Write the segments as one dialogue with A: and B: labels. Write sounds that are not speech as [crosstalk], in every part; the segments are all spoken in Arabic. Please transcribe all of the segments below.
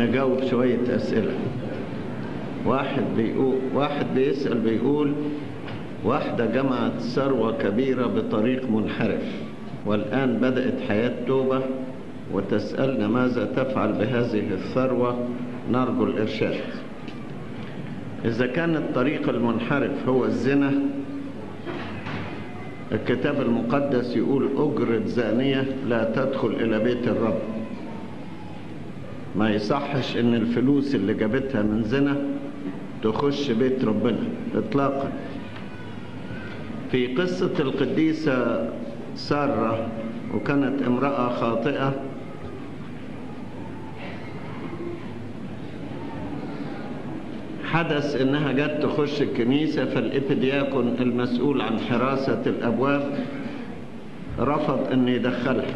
A: نجاوب شوية أسئلة. واحد بيقول واحد بيسأل بيقول واحدة جمعت ثروة كبيرة بطريق منحرف والآن بدأت حياة توبة وتسألنا ماذا تفعل بهذه الثروة؟ نرجو الإرشاد. إذا كان الطريق المنحرف هو الزنا الكتاب المقدس يقول أجرة زانية لا تدخل إلى بيت الرب. ما يصحش إن الفلوس اللي جابتها من زنا تخش بيت ربنا إطلاقا. في قصة القديسة سارة وكانت امرأة خاطئة حدث إنها جت تخش الكنيسة فالإبدياكون المسؤول عن حراسة الأبواب رفض إن يدخلها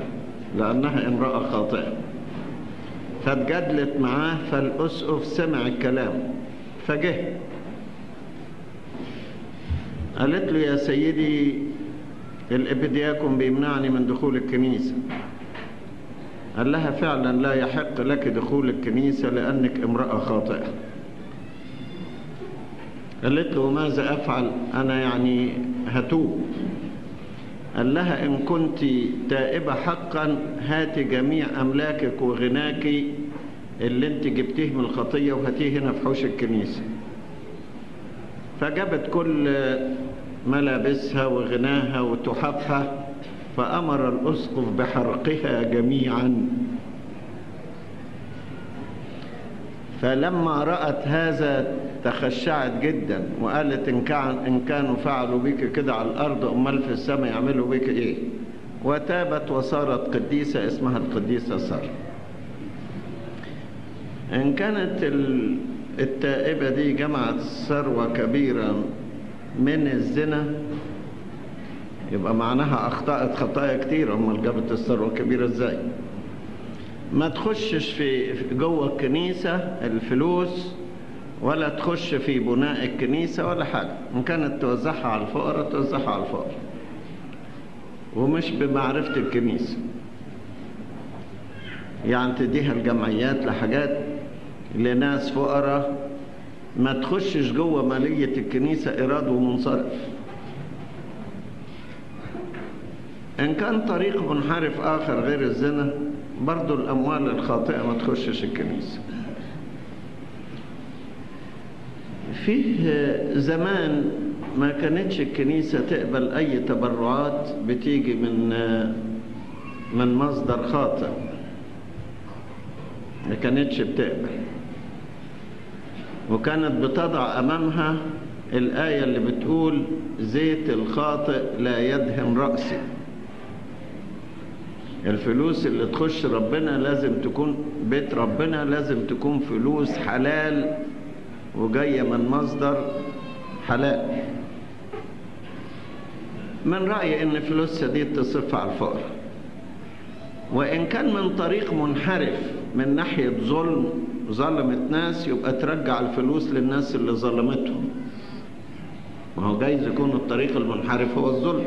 A: لأنها امرأة خاطئة. فاتجادلت معاه فالأسقف سمع الكلام. فجه. قالت له يا سيدي الإبدياكون بيمنعني من دخول الكنيسة. قال لها فعلا لا يحق لك دخول الكنيسة لأنك امرأة خاطئة. قالت له ماذا أفعل؟ أنا يعني هتوب. قال لها إن كنت تائبة حقا هات جميع أملاكك وغناك اللي انت جبتيه من الخطية وهاتيه هنا في حوش الكنيسة. فجابت كل ملابسها وغناها وتحفها فأمر الأسقف بحرقها جميعا. فلما رأت هذا تخشعت جدا وقالت إن, كان إن كانوا فعلوا بك كده على الأرض أمال في السماء يعملوا بك إيه؟ وتابت وصارت قديسة اسمها القديسة سارة. إن كانت التائبة دي جمعت ثروة كبيرة من الزنا يبقى معناها أخطأت خطايا كتير. أمال جابت الثروة الكبيرة إزاي؟ ما تخشش في جوه الكنيسة الفلوس ولا تخش في بناء الكنيسة ولا حاجة. إن كانت توزعها على الفقراء توزعها على الفقراء. ومش بمعرفة الكنيسة. يعني تديها الجمعيات لحاجات لناس فقراء. ما تخشش جوه مالية الكنيسة إيراد ومنصرف. إن كان طريق منحرف آخر غير الزنا برضو الأموال الخاطئة ما تخشش الكنيسة. فيه زمان ما كانتش الكنيسة تقبل أي تبرعات بتيجي من من مصدر خاطئ. ما كانتش بتقبل. وكانت بتضع أمامها الآية اللي بتقول زيت الخاطئ لا يدهن رأسي. الفلوس اللي تخش ربنا لازم تكون بيت ربنا لازم تكون فلوس حلال وجاية من مصدر حلال. من رأيي إن فلوسها دي تصرف على الفقر. وإن كان من طريق منحرف من ناحية ظلم ظلمت ناس يبقى ترجع الفلوس للناس اللي ظلمتهم. ما هو جايز يكون الطريق المنحرف هو الظلم.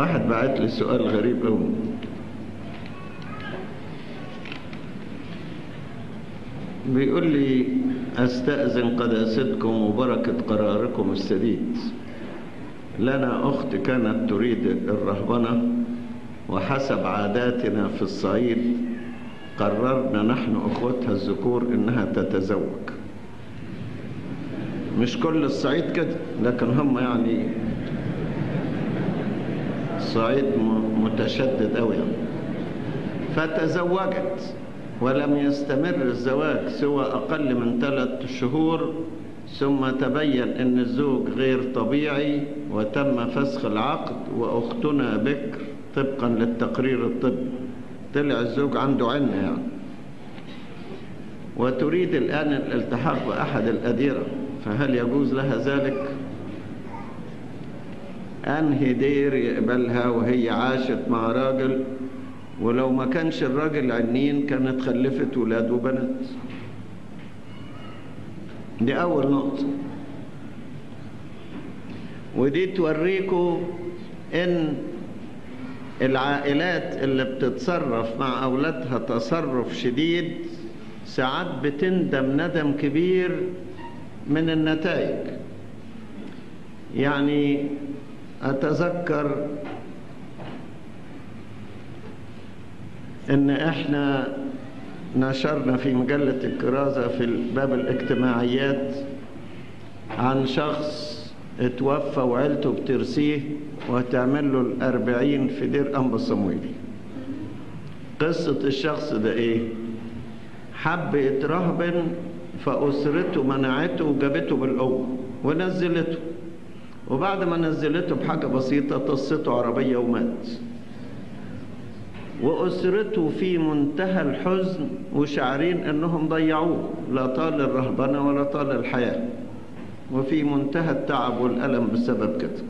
A: واحد بعت لي سؤال غريب قوي بيقول لي أستأذن قداستكم وبركة قراركم السديد. لنا أخت كانت تريد الرهبنة وحسب عاداتنا في الصعيد قررنا نحن أخوتها الذكور إنها تتزوج. مش كل الصعيد كده لكن هم يعني الصعيد متشدد يعني. فتزوجت ولم يستمر الزواج سوى أقل من ثلاث شهور ثم تبين أن الزوج غير طبيعي وتم فسخ العقد وأختنا بكر طبقا للتقرير الطبي طلع الزوج عنده عنة يعني وتريد الآن الالتحاق بأحد الأديرة فهل يجوز لها ذلك؟ أنهي دير يقبلها وهي عاشت مع راجل ولو ما كانش الراجل عنين كانت خلفت ولاد وبنات. دي أول نقطة. ودي توريكم إن العائلات اللي بتتصرف مع أولادها تصرف شديد ساعات بتندم ندم كبير من النتائج. يعني أتذكر إن إحنا نشرنا في مجلة الكرازة في باب الاجتماعيات عن شخص اتوفى وعيلته بترسيه وهتعمل له الأربعين في دير أنبا صمويلي قصة الشخص ده إيه؟ حب يترهبن فأسرته منعته وجابته بالقوة ونزلته. وبعد ما نزلته بحاجة بسيطة طصته عربية ومات. وأسرته في منتهى الحزن وشعرين أنهم ضيعوه. لا طال الرهبنة ولا طال الحياة. وفي منتهى التعب والألم بسبب كده.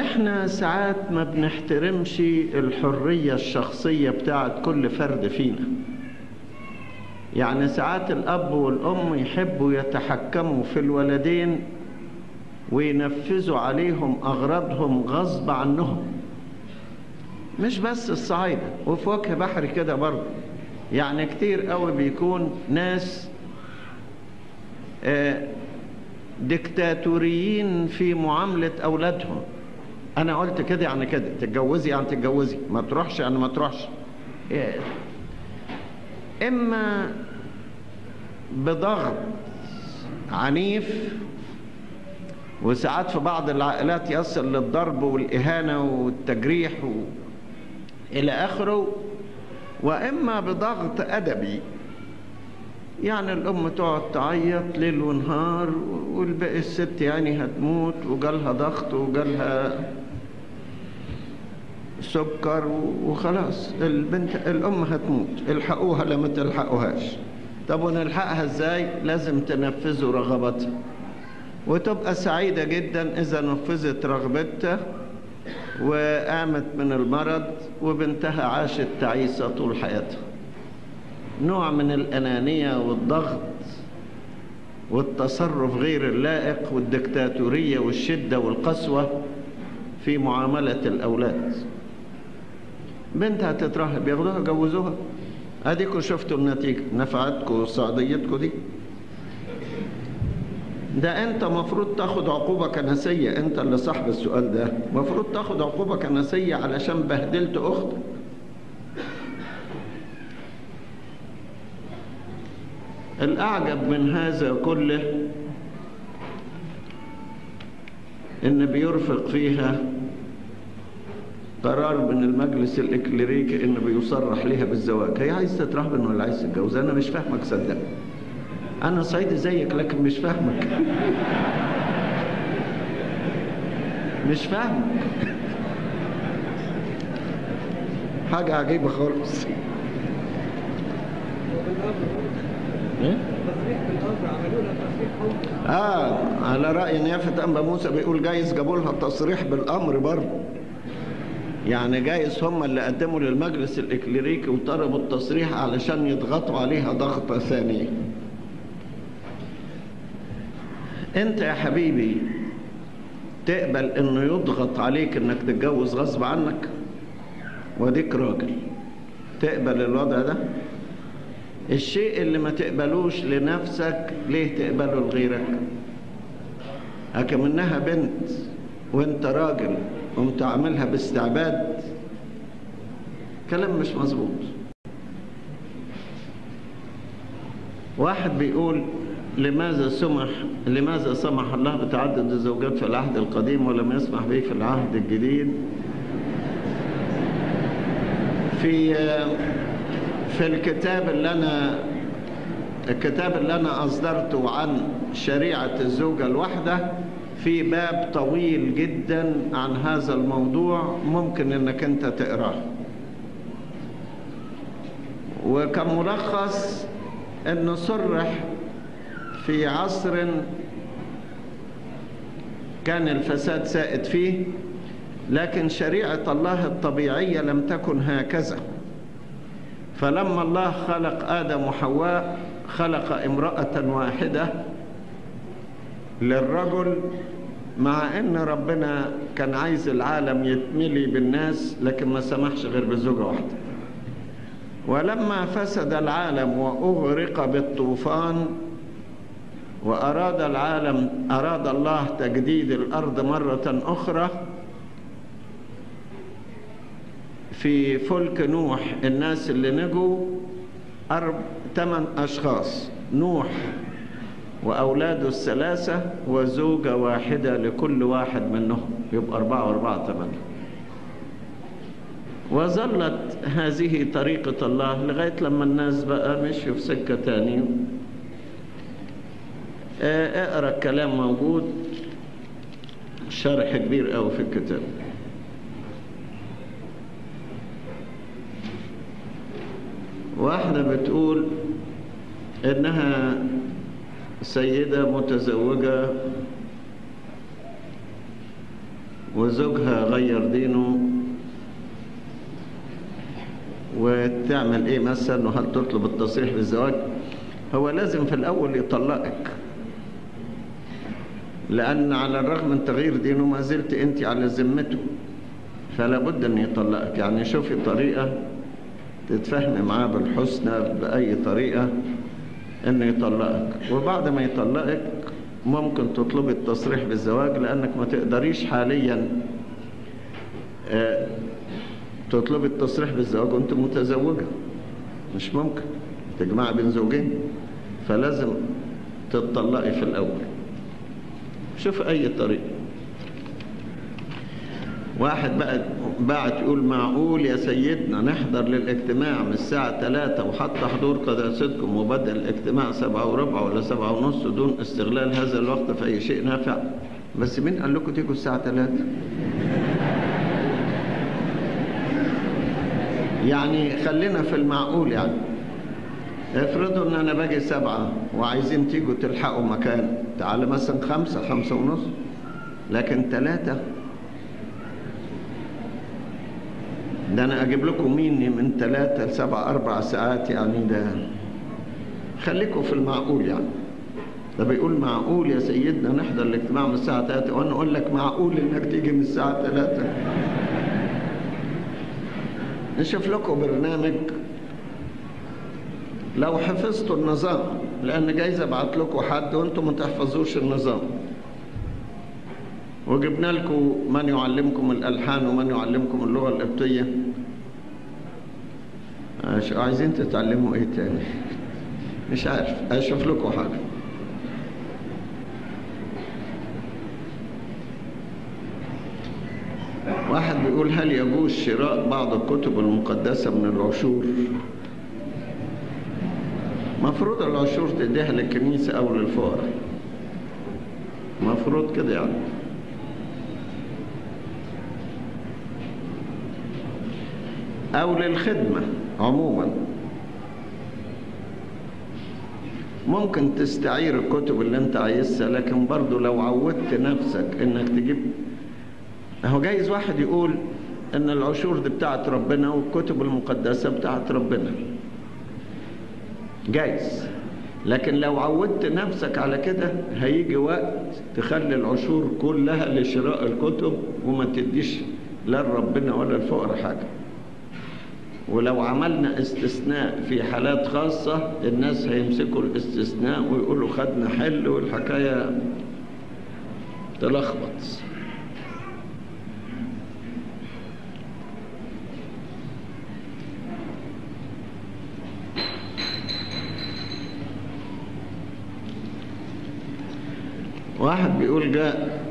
A: إحنا ساعات ما بنحترمش الحرية الشخصية بتاعت كل فرد فينا. يعني ساعات الأب والأم يحبوا يتحكموا في الولدين وينفذوا عليهم أغراضهم غصب عنهم. مش بس الصعايدة وفي وجه بحري كده برضه. يعني كتير قوي بيكون ناس آه ديكتاتوريين في معاملة أولادهم. أنا قلت كده يعني كده تتجوزي يعني تتجوزي ما تروحش يعني ما تروحش. إما بضغط عنيف وساعات في بعض العائلات يصل للضرب والإهانة والتجريح و... إلى آخره وإما بضغط أدبي. يعني الأم تقعد تعيط ليل ونهار والباقي الست يعني هتموت وجالها ضغط وجالها سكر وخلاص. البنت الأم هتموت. الحقوها لما تلحقوهاش. طب ونلحقها إزاي؟ لازم تنفذوا رغبتها. وتبقى سعيدة جدا إذا نفذت رغبتها وقامت من المرض وبنتها عاشت تعيسة طول حياتها. نوع من الأنانية والضغط والتصرف غير اللائق والدكتاتورية والشدة والقسوة في معاملة الأولاد. بنتها تترهب ياخدوها جوزوها. اديكم شفتوا النتيجة. نفعتكم وصعديتكم دي. ده أنت مفروض تاخد عقوبة كنسية أنت اللي صاحب السؤال ده. مفروض تاخد عقوبة كنسية علشان بهدلت أختك الأعجب من هذا كله إن بيرفق فيها قرار من المجلس الاكليريكي ان بيصرح لها بالزواج. هي عايز تترهبن ولا عايز تتجوز. أنا مش فاهمك صدق. أنا صعيدي زيك لكن مش فاهمك. مش فاهمك. حاجة عجيبة خالص. إيه؟ آه على رأي نيافة أنبا موسى بيقول جايز جابوا لها تصريح بالأمر برضه. يعني جايز هم اللي قدموا للمجلس الإكليريكي وطلبوا التصريح علشان يضغطوا عليها ضغطة ثانية. أنت يا حبيبي تقبل إنه يضغط عليك إنك تتجوز غصب عنك؟ وديك راجل. تقبل الوضع ده؟ الشيء اللي ما تقبلوش لنفسك ليه تقبله لغيرك؟ منها بنت وأنت راجل قمت عاملها باستعباد كلام مش مظبوط. واحد بيقول لماذا سمح لماذا سمح الله بتعدد الزوجات في العهد القديم ولم يسمح به في العهد الجديد؟ في في الكتاب اللي أنا الكتاب اللي أنا أصدرته عن شريعة الزوجة الواحدة في باب طويل جدا عن هذا الموضوع ممكن إنك أنت تقرأه. وكملخص انه صرح في عصر كان الفساد سائد فيه لكن شريعة الله الطبيعية لم تكن هكذا. فلما الله خلق آدم وحواء خلق امرأة واحدة للرجل مع إن ربنا كان عايز العالم يتملي بالناس لكن ما سمحش غير بزوجة واحدة. ولما فسد العالم وأغرق بالطوفان وأراد العالم أراد الله تجديد الأرض مرة أخرى في فلك نوح الناس اللي نجوا أرب ثمان أشخاص. نوح وأولاده الثلاثة وزوجة واحدة لكل واحد منهم. يبقى أربعة وأربعة ثمانية وظلت هذه طريقة الله لغاية لما الناس بقى مشوا في سكة تاني أقرأ الكلام موجود. شرح كبير قوي في الكتاب. واحدة بتقول إنها سيدة متزوجة وزوجها غير دينه وتعمل إيه مثلا؟ وهل تطلب التصريح بالزواج؟ هو لازم في الأول يطلقك. لأن على الرغم من تغيير دينه ما زلت أنت على ذمته. فلا بد أن يطلقك. يعني شوفي طريقة تتفهمي معاه بالحسنى بأي طريقة. إنه يطلقك. وبعد ما يطلقك ممكن تطلبي التصريح بالزواج لأنك ما تقدريش حاليا تطلبي التصريح بالزواج وأنت متزوجة. مش ممكن. تجمعي بين زوجين. فلازم تطلقي في الأول. شوف أي طريقة واحد بقى بعت يقول معقول يا سيدنا نحضر للاجتماع من الساعة 3 وحتى حضور قداستكم وبدأ الاجتماع سبعة وربع ولا سبعة ونص دون استغلال هذا الوقت في أي شيء نافع. بس مين قال لكم تيجوا الساعة 3 يعني خلينا في المعقول يعني. افرضوا إن أنا باجي سبعة وعايزين تيجوا تلحقوا مكان. تعال مثلا خمسة خمسة ونص. لكن ثلاثة ده أنا أجيب لكم مين من ثلاثة لسبعة أربع ساعات يعني ده. خليكم في المعقول يعني. ده بيقول معقول يا سيدنا نحضر الاجتماع من الساعة 3 وأنا أقول لك معقول إنك تيجي من الساعة 3 نشوف لكم برنامج. لو حفظتوا النظام لأن جايز أبعت لكم حد وأنتم ما تحفظوش النظام. وجبنا لكم من يعلمكم الألحان ومن يعلمكم اللغة القبطيه عايزين تتعلموا إيه تاني؟ مش عارف. أشوف لكم حاجة. واحد بيقول هل يجوز شراء بعض الكتب المقدسة من العشور مفروض العشور تديها للكنيسة أو للفقراء. مفروض كده يعني. أو للخدمة عموما. ممكن تستعير الكتب اللي أنت عايزها لكن برضو لو عودت نفسك إنك تجيب. هو جايز واحد يقول إن العشور دي بتاعت ربنا والكتب المقدسة بتاعت ربنا. جايز. لكن لو عودت نفسك على كده هيجي وقت تخلي العشور كلها لشراء الكتب وما تديش لا لربنا ولا الفقراء حاجة. ولو عملنا استثناء في حالات خاصة الناس هيمسكوا الاستثناء ويقولوا خدنا حل والحكاية تلخبط. واحد بيقول جاء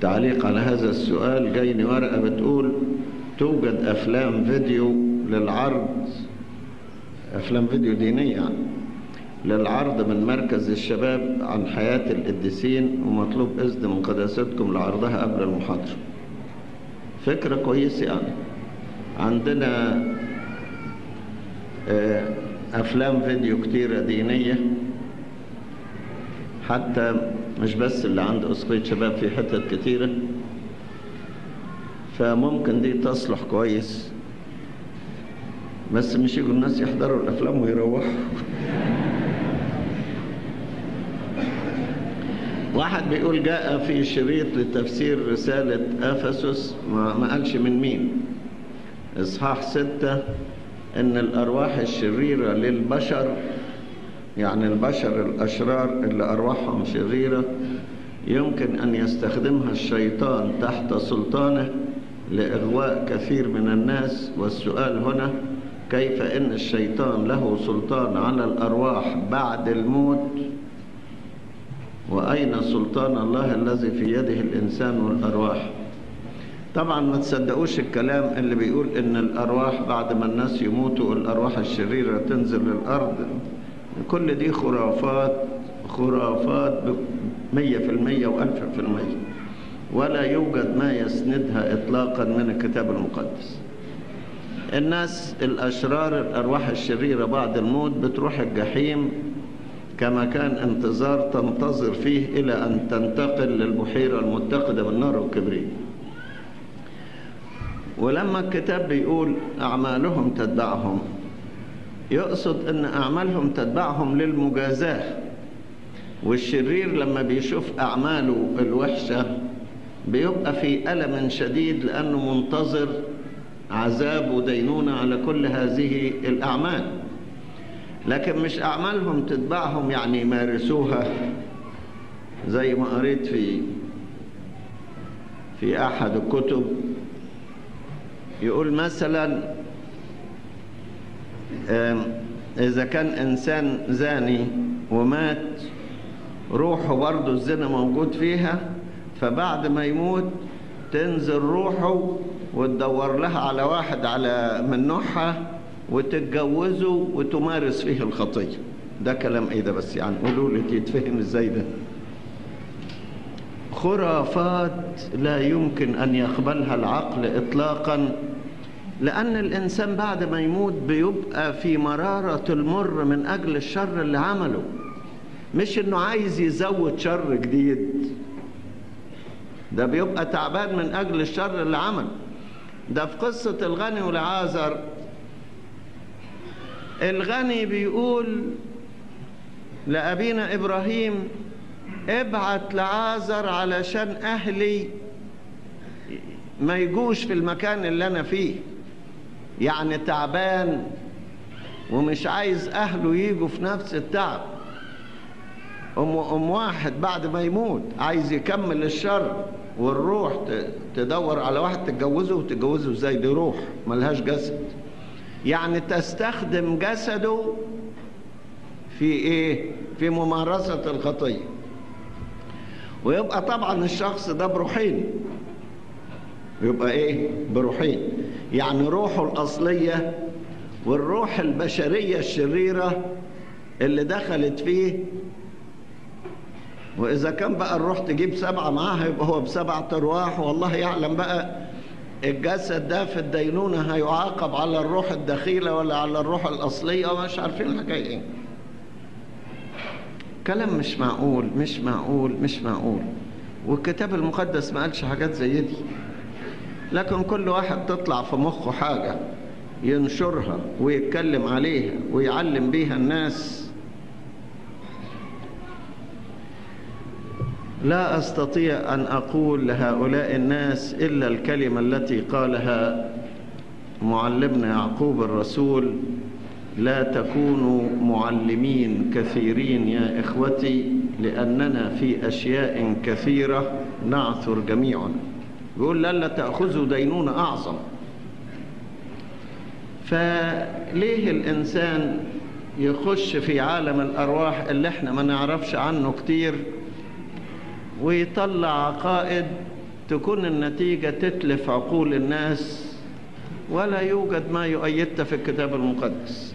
A: تعليق على هذا السؤال. جايني ورقة بتقول توجد أفلام فيديو للعرض. أفلام فيديو دينية يعني. للعرض من مركز الشباب عن حياة القديسين ومطلوب إذن من قداستكم لعرضها قبل المحاضرة. فكرة كويسة يعني. عندنا أفلام فيديو كتيرة دينية. حتى مش بس اللي عند أسقية شباب في حتت كتيرة. فممكن دي تصلح كويس. بس مش يجوا الناس يحضروا الأفلام ويروحوا. [laughs] واحد بيقول جاء في شريط لتفسير رسالة أفسس ما ما قالش من مين. إصحاح ستة إن الأرواح الشريرة للبشر يعني البشر الأشرار اللي أرواحهم شريرة يمكن أن يستخدمها الشيطان تحت سلطانه لإغواء كثير من الناس. والسؤال هنا كيف إن الشيطان له سلطان على الأرواح بعد الموت؟ وأين سلطان الله الذي في يده الإنسان والأرواح؟ طبعا ما تصدقوش الكلام اللي بيقول إن الأرواح بعد ما الناس يموتوا الأرواح الشريرة تنزل للأرض. كل دي خرافات خرافات مية في المية وألف في المية. ولا يوجد ما يسندها إطلاقا من الكتاب المقدس. الناس الأشرار الأرواح الشريرة بعد الموت بتروح الجحيم كما كان انتظار تنتظر فيه إلى أن تنتقل للبحيرة المتقدة بالنار والكبريت ولما الكتاب بيقول أعمالهم تتبعهم يقصد أن أعمالهم تتبعهم للمجازاة. والشرير لما بيشوف أعماله الوحشة بيبقى في ألم شديد لأنه منتظر عذاب ودينونة على كل هذه الأعمال. لكن مش أعمالهم تتبعهم يعني يمارسوها زي ما قريت في في أحد الكتب يقول مثلا إذا كان إنسان زاني ومات روحه برضه الزنا موجود فيها فبعد ما يموت تنزل روحه وتدور لها على واحد على من نوعها وتتجوزه وتمارس فيه الخطية. ده كلام إيه ده بس؟ يعني قولوا لي يتفهم إزاي ده. خرافات لا يمكن أن يقبلها العقل اطلاقا لأن الإنسان بعد ما يموت بيبقى في مرارة المر من أجل الشر اللي عمله. مش إنه عايز يزود شر جديد. ده بيبقى تعبان من أجل الشر اللي عمله. ده في قصة الغني والعازر. الغني بيقول لأبينا إبراهيم ابعت لعازر علشان أهلي ما يجوش في المكان اللي أنا فيه. يعني تعبان ومش عايز أهله يجوا في نفس التعب. أم, أم واحد بعد ما يموت عايز يكمل الشر والروح تدور على واحد تتجوزه وتتجوزه إزاي؟ دي روح ملهاش جسد. يعني تستخدم جسده في إيه؟ في ممارسة الخطية. ويبقى طبعا الشخص ده بروحين. يبقى إيه؟ بروحين. يعني روحه الأصلية والروح البشرية الشريرة اللي دخلت فيه. وإذا كان بقى الروح تجيب سبعة معاها يبقى هو بسبعة أرواح. والله يعلم بقى الجسد ده في الدينونة هيعاقب على الروح الدخيلة ولا على الروح الأصلية ومش عارفين الحكاية إيه. كلام مش معقول مش معقول مش معقول. والكتاب المقدس ما قالش حاجات زي دي. لكن كل واحد تطلع في مخه حاجة ينشرها ويتكلم عليها ويعلم بيها الناس. لا أستطيع أن أقول لهؤلاء الناس إلا الكلمة التي قالها معلمنا يعقوب الرسول لا تكونوا معلمين كثيرين يا إخوتي لأننا في أشياء كثيرة نعثر جميعنا يقول لا لا تأخذوا دينون أعظم. فليه الإنسان يخش في عالم الأرواح اللي إحنا ما نعرفش عنه كتير ويطلع عقائد تكون النتيجة تتلف عقول الناس ولا يوجد ما يؤيدها في الكتاب المقدس.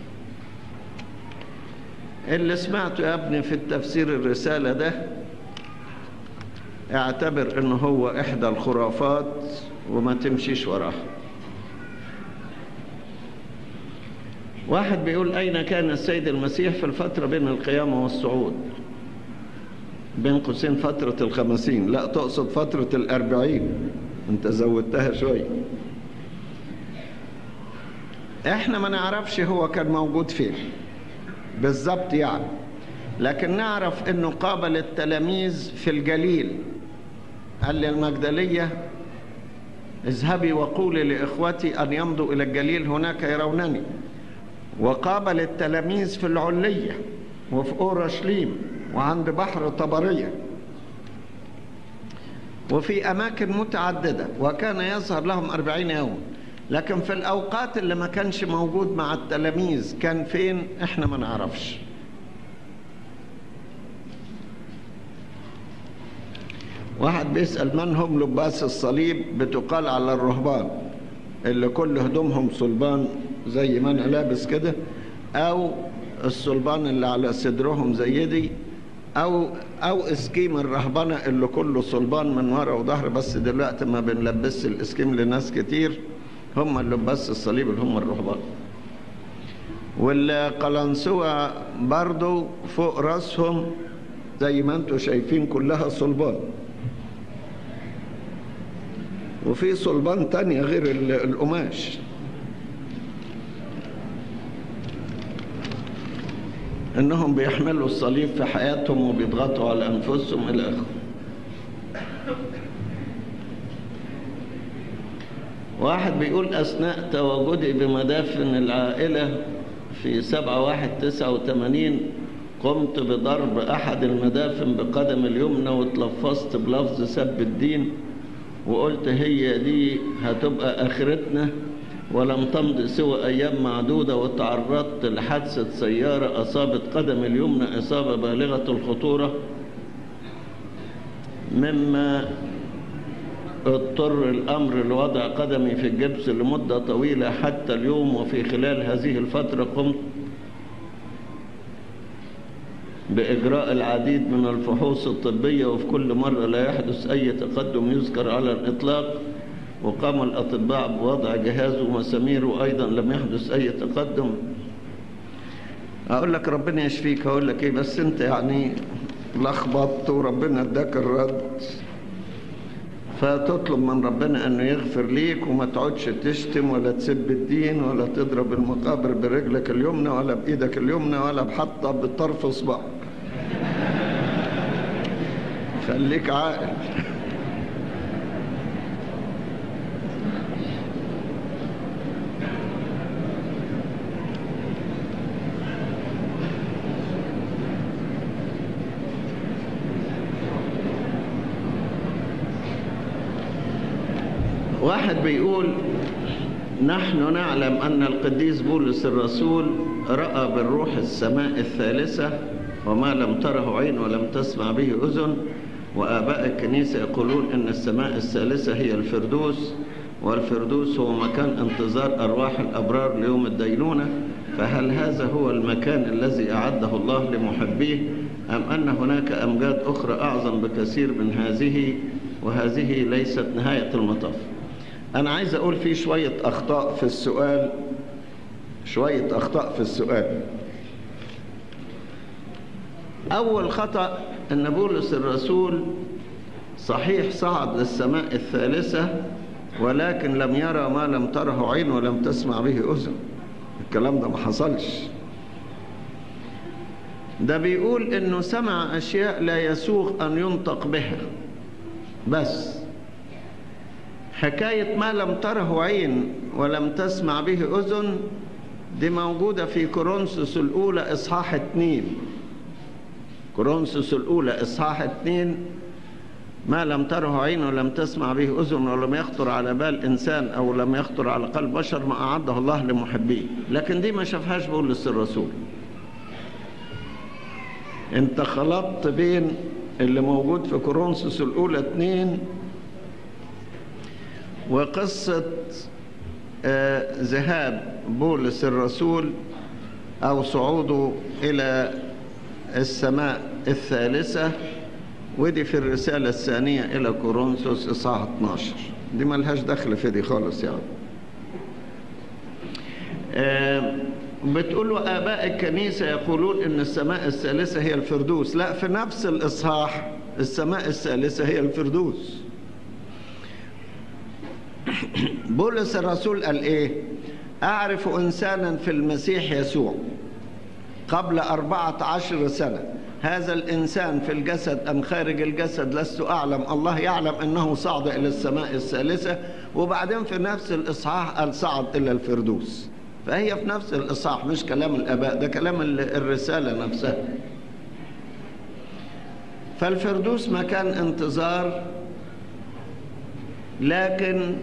A: اللي سمعته يا ابني في التفسير الرسالة ده اعتبر انه هو احدى الخرافات وما تمشيش وراها واحد بيقول اين كان السيد المسيح في الفترة بين القيامة والصعود؟ بين قوسين فترة الخمسين. لا تقصد فترة الأربعين. انت زودتها شوية إحنا ما نعرفش هو كان موجود فين. بالظبط يعني. لكن نعرف انه قابل التلاميذ في الجليل. قال للمجدلية؟ اذهبي وقولي لإخوتي أن يمضوا إلى الجليل هناك يرونني. وقابل التلاميذ في العلية وفي أورشليم وعند بحر طبرية. وفي أماكن متعددة وكان يظهر لهم أربعين يوم. لكن في الأوقات اللي ما كانش موجود مع التلاميذ كان فين؟ إحنا ما نعرفش. واحد بيسأل من هم لباس الصليب بتقال على الرهبان اللي كل هدومهم صلبان زي ما أنا لابس كده أو الصلبان اللي على صدرهم زي دي أو أو إسكيم الرهبنة اللي كله صلبان من ورا وظهر بس دلوقتي ما بنلبسش الإسكيم لناس كتير هم اللي الصليب اللي هم الرهبان. والقلنسوة برضو فوق رأسهم زي ما أنتم شايفين كلها صلبان. وفي صلبان تانية غير القماش. إنهم بيحملوا الصليب في حياتهم وبيضغطوا على أنفسهم إلى آخره. واحد بيقول أثناء تواجدي بمدافن العائلة في سبعة واحد تسعة وثمانين قمت بضرب أحد المدافن بقدم اليمنى واتلفظت بلفظ سب الدين. وقلت هي دي هتبقى آخرتنا ولم تمض سوى أيام معدودة وتعرضت لحادثة سيارة أصابت قدم اليمنى إصابة بالغة الخطورة مما اضطر الأمر لوضع قدمي في الجبس لمدة طويلة حتى اليوم وفي خلال هذه الفترة قمت بإجراء العديد من الفحوص الطبية وفي كل مرة لا يحدث أي تقدم يذكر على الإطلاق. وقام الأطباء بوضع جهاز ومسامير وأيضا لم يحدث أي تقدم. أقول لك ربنا يشفيك. أقول لك إيه بس أنت يعني لخبطت وربنا اداك الرد. فتطلب من ربنا أنه يغفر ليك وما تقعدش تشتم ولا تسب الدين ولا تضرب المقابر برجلك اليمنى ولا بإيدك اليمنى ولا بحطة بطرف إصبعك خليك عاقل. واحد بيقول نحن نعلم أن القديس بولس الرسول رأى بالروح السماء الثالثة وما لم تره عين ولم تسمع به أذن وآباء الكنيسة يقولون أن السماء الثالثة هي الفردوس والفردوس هو مكان انتظار أرواح الأبرار ليوم الدينونة فهل هذا هو المكان الذي أعده الله لمحبيه أم أن هناك أمجاد أخرى أعظم بكثير من هذه وهذه ليست نهاية المطاف؟ أنا عايز أقول في شوية أخطاء في السؤال شوية أخطاء في السؤال. أول خطأ أن بولس الرسول صحيح صعد للسماء الثالثة ولكن لم يرى ما لم تره عين ولم تسمع به أذن. الكلام ده ما حصلش. ده بيقول إنه سمع أشياء لا يسوغ أن ينطق بها. بس حكاية ما لم تره عين ولم تسمع به أذن دي موجودة في كورنثوس الأولى إصحاح اتنين. كورنثوس الأولى إصحاح اتنين ما لم تره عين ولم تسمع به أذن ولم يخطر على بال إنسان أو لم يخطر على قلب بشر ما أعده الله لمحبيه. لكن دي ما شافهاش بولس الرسول. انت خلطت بين اللي موجود في كورنثوس الأولى اتنين وقصة آه ذهاب بولس الرسول أو صعوده إلى السماء. الثالثة ودي في الرسالة الثانية إلى كورنثوس إصحاح 12 دي ملهاش دخل في دي خالص يعني. آه بتقولوا آباء الكنيسة يقولون إن السماء الثالثة هي الفردوس. لا في نفس الإصحاح السماء الثالثة هي الفردوس. [coughs] بولس الرسول قال إيه؟ أعرف إنسانا في المسيح يسوع قبل أربعة عشر سنة. هذا الإنسان في الجسد أم خارج الجسد لست أعلم. الله يعلم أنه صعد إلى السماء الثالثة وبعدين في نفس الإصحاح قال صعد إلى الفردوس. فهي في نفس الإصحاح مش كلام الآباء ده كلام الرسالة نفسها. فالفردوس مكان انتظار لكن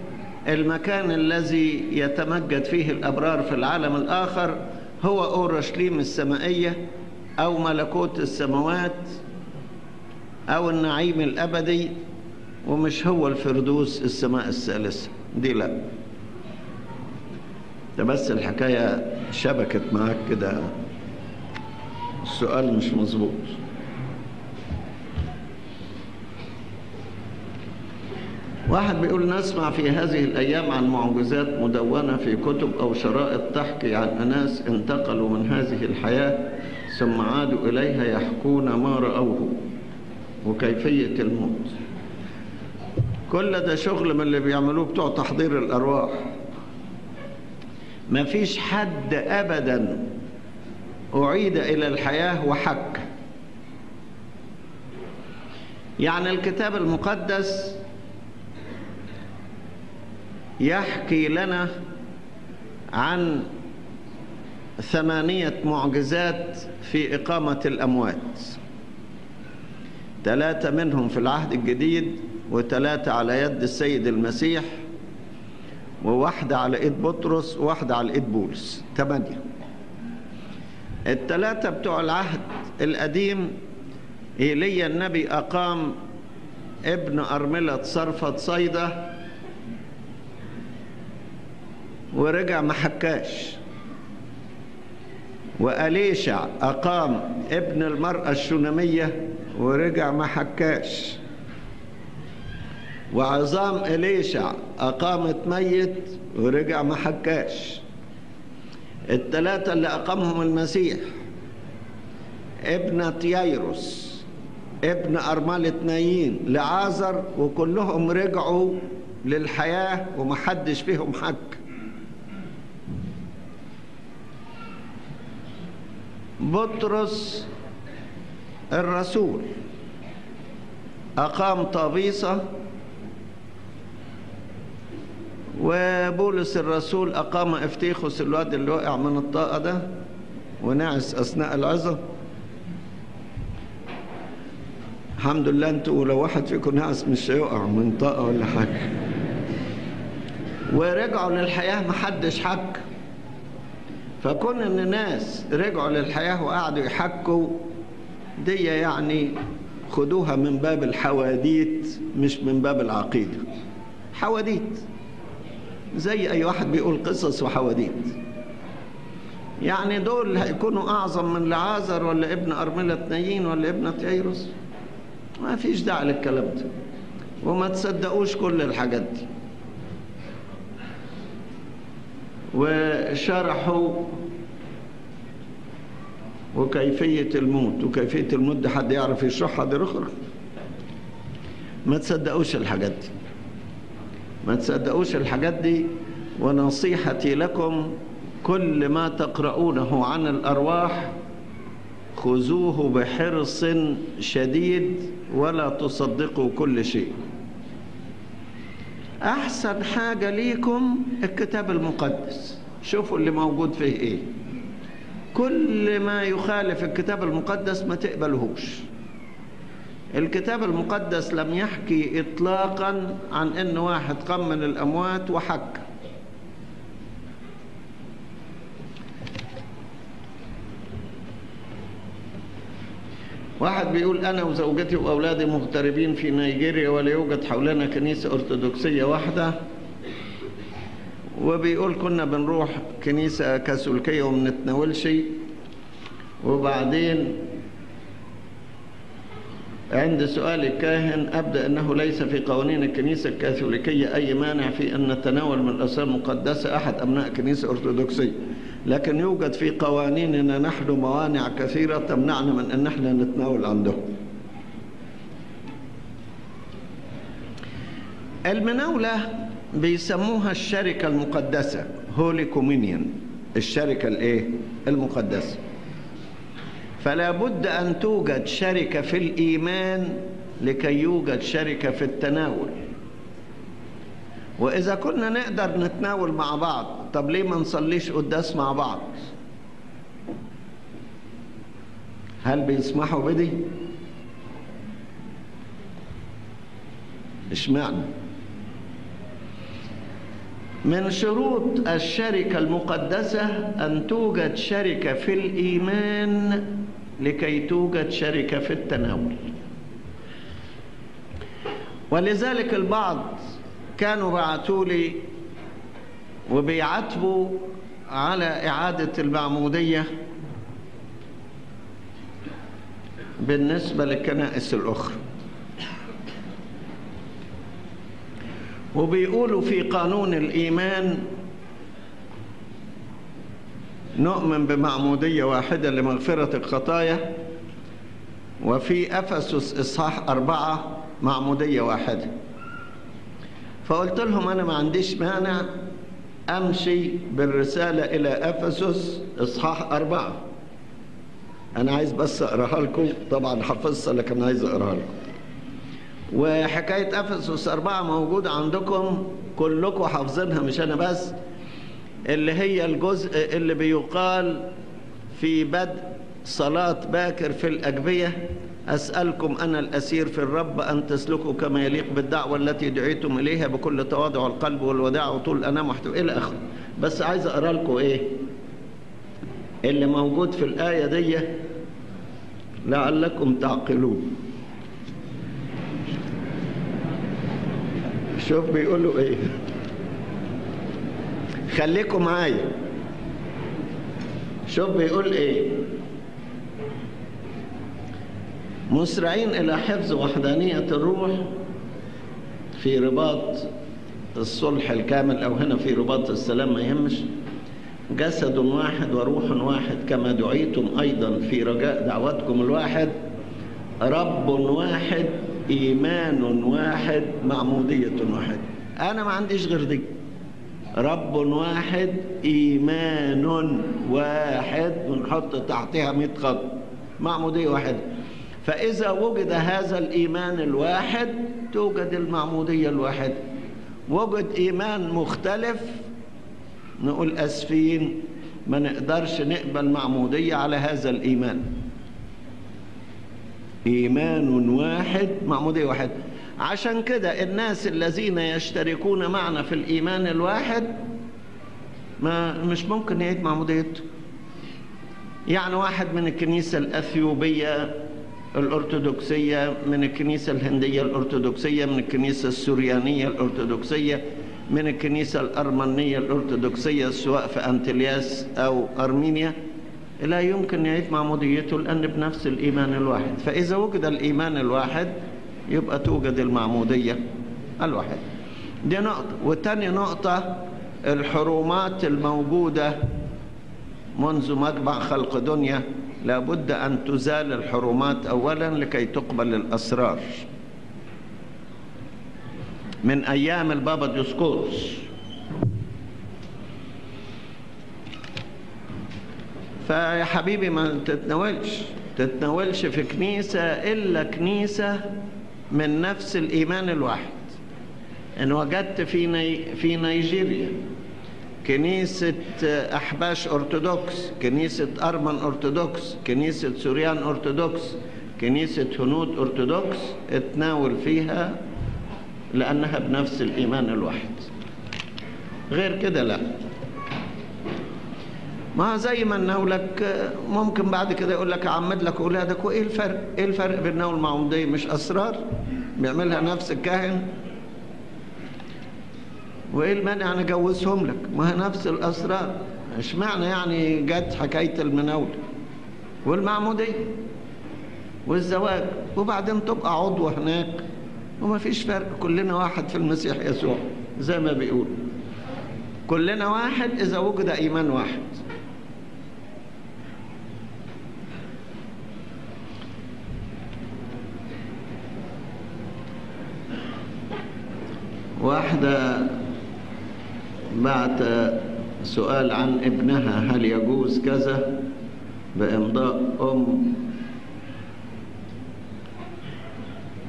A: المكان الذي يتمجد فيه الأبرار في العالم الآخر هو أورشليم السمائية. أو ملكوت السماوات أو النعيم الأبدي ومش هو الفردوس السماء الثالثة دي لا. ده بس الحكاية شبكت معاك كده. السؤال مش مظبوط. واحد بيقول نسمع في هذه الأيام عن معجزات مدونة في كتب أو شرائط تحكي عن أناس انتقلوا من هذه الحياة ثم عادوا إليها يحكون ما رأوه وكيفية الموت. كل ده شغل من اللي بيعملوه بتوع تحضير الأرواح. ما فيش حد أبدا أعيد إلى الحياة وحك. يعني الكتاب المقدس يحكي لنا عن ثمانية معجزات في إقامة الأموات. ثلاثة منهم في العهد الجديد وثلاثة على يد السيد المسيح وواحدة على إيد بطرس وواحدة على إيد بولس. ثمانية. الثلاثة بتوع العهد القديم إيليا النبي أقام ابن أرملة صرفة صيدة ورجع ما حكاش. وأليشع أقام ابن المرأة الشنمية ورجع ما حكاش. وعظام إليشع أقامت ميت ورجع ما حكاش. الثلاثة اللي أقامهم المسيح ابنة ييروس ابن أرملة نايين لعازر وكلهم رجعوا للحياة ومحدش فيهم حك. بطرس الرسول. أقام طابيصة وبولس الرسول أقام افتيخوس الواد اللي وقع من الطاقة ده ونعس أثناء العظة. الحمد لله أنتوا لو واحد فيكم نعس مش هيقع من طاقة ولا حاجة. ورجعوا للحياة محدش حك. فكون إن ناس رجعوا للحياة وقعدوا يحكوا دي يعني خدوها من باب الحواديت مش من باب العقيدة. حواديت. زي أي واحد بيقول قصص وحواديت. يعني دول هيكونوا أعظم من لعازر ولا ابن أرملة نايين ولا ابنة ييروس ما فيش داعي للكلام ده. وما تصدقوش كل الحاجات دي. وشرحوا وكيفية الموت وكيفية الموت ده حد يعرف يشرحها؟ دي أخرى ما تصدقوش الحاجات دي. ما تصدقوش الحاجات دي ونصيحتي لكم كل ما تقرؤونه عن الأرواح خذوه بحرص شديد ولا تصدقوا كل شيء. أحسن حاجة ليكم الكتاب المقدس. شوفوا اللي موجود فيه إيه. كل ما يخالف الكتاب المقدس ما تقبلهوش. الكتاب المقدس لم يحكي إطلاقا عن أن واحد قام من الأموات وحك. واحد بيقول أنا وزوجتي وأولادي مغتربين في نيجيريا ولا يوجد حولنا كنيسة أرثوذكسية واحدة. وبيقول كنا بنروح كنيسة كاثوليكية وما بنتناولش. وبعدين عند سؤال الكاهن أبدأ أنه ليس في قوانين الكنيسة الكاثوليكية أي مانع في أن نتناول من الأسرار المقدسة أحد أبناء كنيسة أرثوذكسية؟ لكن يوجد في قوانيننا نحن موانع كثيرة تمنعنا من أن إحنا نتناول عندهم المناولة بيسموها الشركة المقدسة هولي كومينيون. الشركة الإيه؟ المقدسة. فلا بد أن توجد شركة في الإيمان لكي يوجد شركة في التناول. وإذا كنا نقدر نتناول مع بعض طب ليه ما نصليش قداس مع بعض؟ هل بيسمحوا بدي؟ اشمعنى؟ من شروط الشركة المقدسة أن توجد شركة في الإيمان لكي توجد شركة في التناول. ولذلك البعض كانوا بعتوا لي وبيعاتبوا على إعادة المعمودية بالنسبة للكنائس الأخرى. وبيقولوا في قانون الإيمان نؤمن بمعمودية واحدة لمغفرة الخطايا وفي أفسس إصحاح أربعة معمودية واحدة. فقلت لهم أنا ما عنديش مانع أمشي بالرسالة إلى أفسس إصحاح أربعة. أنا عايز بس أقرأها لكم. طبعا حفظتها لكن عايز أقرأها لكم. وحكاية أفسس أربعة موجودة عندكم كلكم حافظينها مش أنا بس. اللي هي الجزء اللي بيقال في بدء صلاة باكر في الأجبية. أسألكم أنا الأسير في الرب أن تسلكوا كما يليق بالدعوة التي دعيتم إليها بكل تواضع القلب والوداع وطول الأنام محتوى إلى آخره. بس عايز أقرأ لكم إيه؟ اللي موجود في الآية دي لعلكم تعقلون. شوف بيقولوا إيه. خليكم معايا. شوف بيقول إيه. مسرعين إلى حفظ وحدانية الروح في رباط الصلح الكامل أو هنا في رباط السلام ما يهمش. جسد واحد وروح واحد كما دعيتم أيضا في رجاء دعوتكم الواحد. رب واحد إيمان واحد معمودية واحد. أنا ما عنديش غير دي. رب واحد إيمان واحد. ونحط تحتها 100 خط. معمودية واحدة فإذا وجد هذا الإيمان الواحد توجد المعمودية الواحدة. وجد إيمان مختلف نقول أسفين ما نقدرش نقبل معمودية على هذا الإيمان. إيمان واحد معمودية واحد. عشان كده الناس الذين يشتركون معنا في الإيمان الواحد ما مش ممكن يعيد معموديته. يعني واحد من الكنيسة الأثيوبية الأرثوذكسية من الكنيسة الهندية الأرثوذكسية من الكنيسة السوريانية الأرثوذكسية من الكنيسة الأرمنية الأرثوذكسية سواء في أنتلياس أو أرمينيا. لا يمكن يعيد معموديته لأن بنفس الإيمان الواحد. فإذا وجد الإيمان الواحد يبقى توجد المعمودية الواحد. دي نقطة. والتاني نقطة الحرومات الموجودة منذ مجمع خلق دنيا. لابد أن تزال الحرومات أولا لكي تقبل الأسرار. من أيام البابا ديسكورس فيا حبيبي ما تتناولش تتناولش في كنيسة إلا كنيسة من نفس الإيمان الواحد. إن وجدت في ني... في نيجيريا. كنيسة أحباش أرثوذكس كنيسة أرمن أرثوذكس كنيسة سوريان أرثوذكس كنيسة هنود أرثوذكس اتناول فيها لأنها بنفس الإيمان الواحد غير كده لا ما زي ما نقولك ممكن بعد كده يقول لك اعمد لك أولادك وإيه الفرق؟ إيه الفرق بين نول المعموديه مش أسرار؟ بيعملها نفس الكاهن وإيه المانع؟ أنا اجوزهم لك؟ ما هي نفس الأسرار. اشمعنى يعني جت حكاية المناوله والمعمودية. والزواج. وبعدين تبقى عضو هناك. وما فيش فرق. كلنا واحد في المسيح يسوع زي ما بيقول. كلنا واحد إذا وجد إيمان واحد. واحدة بعت سؤال عن ابنها هل يجوز كذا؟ بإمضاء أم.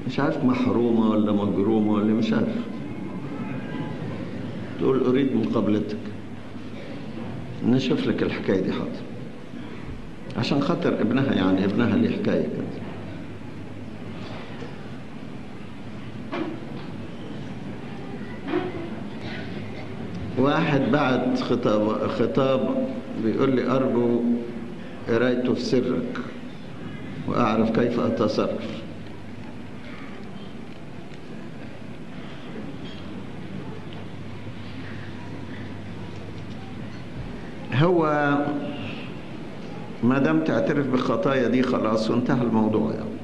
A: مش عارف محرومة ولا مجرومة ولا مش عارف. تقول أريد مقابلتك نشوف لك الحكاية دي حاضر. عشان خاطر ابنها يعني ابنها ليه حكاية كده واحد بعت خطاب خطاب بيقول لي أرجو قرايته في سرك وأعرف كيف أتصرف هو ما دام تعترف بالخطايا دي خلاص وانتهى الموضوع يعني.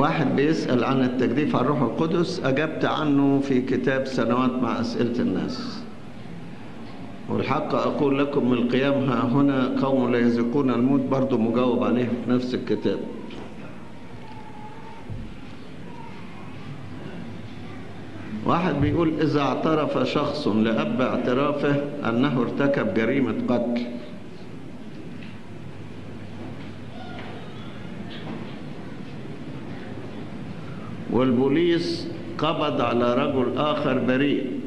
A: واحد بيسأل عن التجديف على الروح القدس أجبت عنه في كتاب سنوات مع أسئلة الناس. والحق أقول لكم من القيام ها هنا قوم لا يذيقون الموت برضو مجاوب عليه في نفس الكتاب. واحد بيقول إذا اعترف شخص لأب اعترافه أنه ارتكب جريمة قتل. والبوليس قبض على رجل آخر بريء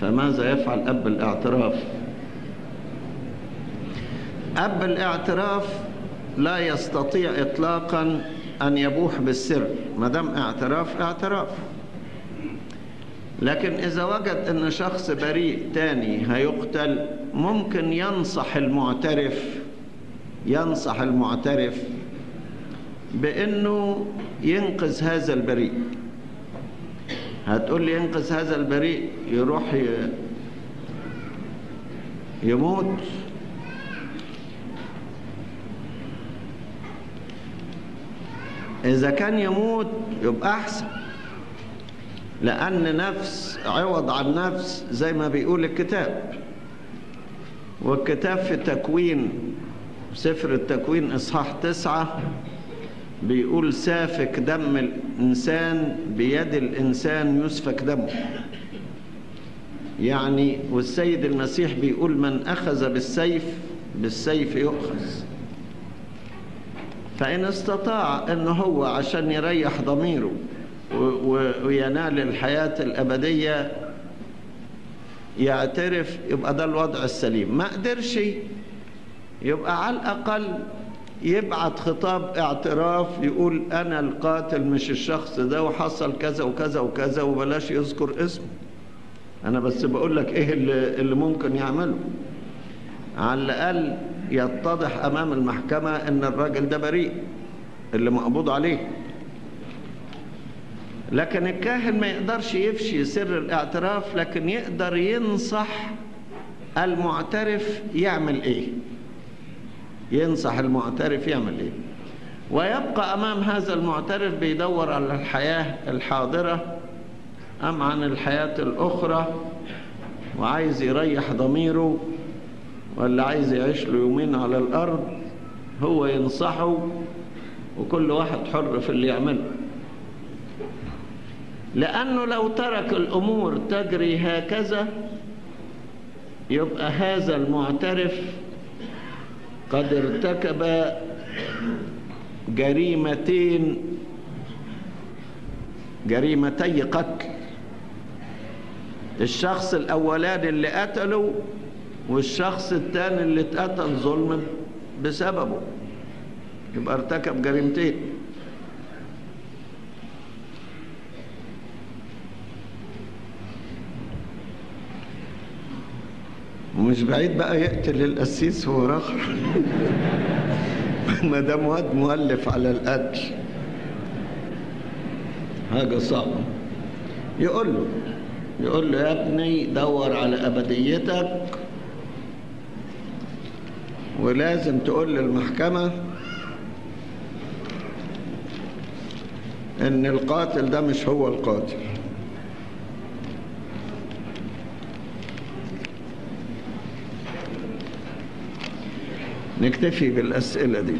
A: فماذا يفعل أب الاعتراف؟ أب الاعتراف لا يستطيع إطلاقا أن يبوح بالسر ما دام اعتراف اعتراف. لكن إذا وجد أن شخص بريء تاني هيقتل ممكن ينصح المعترف ينصح المعترف بأنه ينقذ هذا البريء. هتقول لي ينقذ هذا البريء يروح يموت. إذا كان يموت يبقى أحسن. لأن نفس عوض عن نفس زي ما بيقول الكتاب. والكتاب في تكوين سفر التكوين إصحاح تسعة بيقول سافك دم الإنسان بيد الإنسان يسفك دمه. يعني والسيد المسيح بيقول من أخذ بالسيف بالسيف يؤخذ. فإن استطاع أنه هو عشان يريح ضميره وينال الحياة الأبدية يعترف يبقى ده الوضع السليم. ما قدرش يبقى على الأقل يبعت خطاب اعتراف يقول أنا القاتل مش الشخص ده وحصل كذا وكذا وكذا وبلاش يذكر اسمه. أنا بس بقول لك إيه اللي, اللي ممكن يعمله. على الأقل يتضح أمام المحكمة إن الراجل ده بريء اللي مقبوض عليه. لكن الكاهن ما يقدرش يفشي سر الاعتراف لكن يقدر ينصح المعترف يعمل إيه. ينصح المعترف يعمل إيه؟ ويبقى أمام هذا المعترف بيدور على الحياة الحاضرة أم عن الحياة الأخرى وعايز يريح ضميره ولا عايز يعيش له يومين على الأرض هو ينصحه وكل واحد حر في اللي يعمله. لأنه لو ترك الأمور تجري هكذا يبقى هذا المعترف قد ارتكب جريمتين جريمتي قتل. الشخص الأولاني اللي قتله والشخص الثاني اللي اتقتل ظلم بسببه. يبقى ارتكب جريمتين. ومش بعيد بقى يقتل القسيس هو راخر [laughs] ما دام واد مؤلف على القتل. حاجة صعبة. يقول له يقول له يا ابني دور على أبديتك. ولازم تقول للمحكمة إن القاتل ده مش هو القاتل. نكتفي بالأسئلة دي.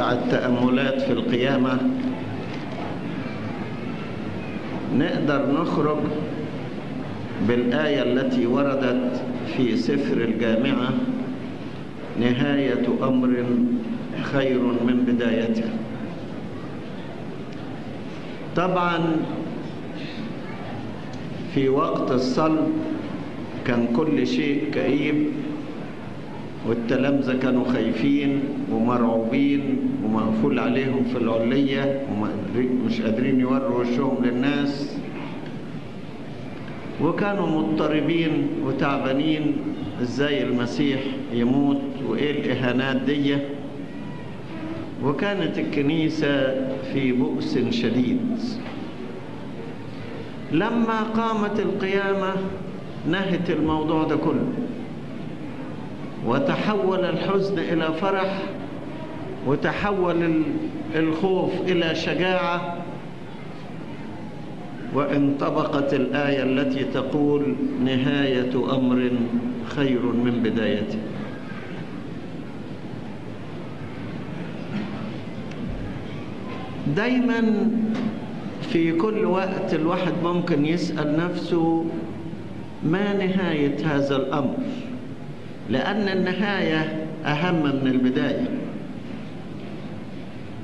A: التأملات في القيامة؟ نقدر نخرج بالآية التي وردت في سفر الجامعة نهاية أمر خير من بدايته. طبعا في وقت الصلب كان كل شيء كئيب والتلامذة كانوا خايفين ومرعوبين. ومقفول عليهم في العلية ومش قادرين يوروا وشهم للناس. وكانوا مضطربين وتعبانين. إزاي المسيح يموت وإيه الإهانات دي؟ وكانت الكنيسة في بؤس شديد. لما قامت القيامة نهت الموضوع ده كله. وتحول الحزن إلى فرح وتحول الخوف إلى شجاعة. وانطبقت الآية التي تقول نهاية أمر خير من بدايته. دايما في كل وقت الواحد ممكن يسأل نفسه ما نهاية هذا الأمر؟ لأن النهاية أهم من البداية.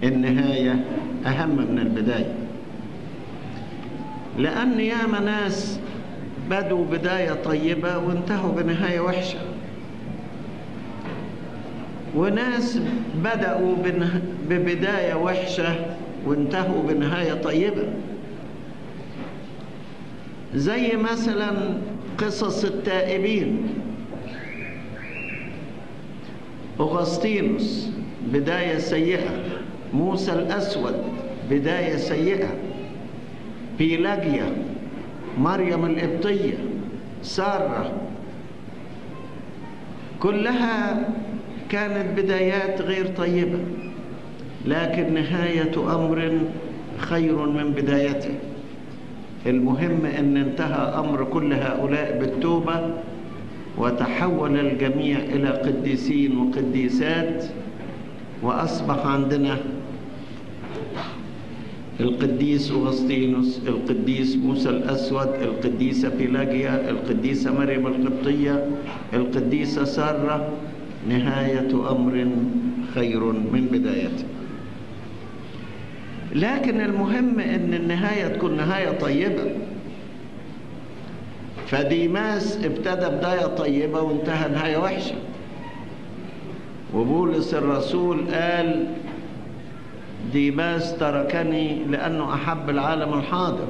A: النهاية أهم من البداية. لأن ياما ناس بدوا بداية طيبة وانتهوا بنهاية وحشة. وناس بدأوا ببداية وحشة وانتهوا بنهاية طيبة. زي مثلا قصص التائبين. أغسطينوس بداية سيئة. موسى الأسود بداية سيئة. بيلاجيا مريم القبطية سارة. كلها كانت بدايات غير طيبة لكن نهاية أمر خير من بدايته. المهم أن انتهى أمر كل هؤلاء بالتوبة وتحول الجميع إلى قديسين وقديسات وأصبح عندنا القديس أغسطينوس القديس موسى الأسود القديسة بيلاجيا القديسة مريم القبطية القديسة سارة. نهاية أمر خير من بدايته. لكن المهم أن النهاية تكون نهاية طيبة. فديماس ابتدى بداية طيبة وانتهى نهاية وحشة. وبولس الرسول قال ديماس تركني لأنه أحب العالم الحاضر.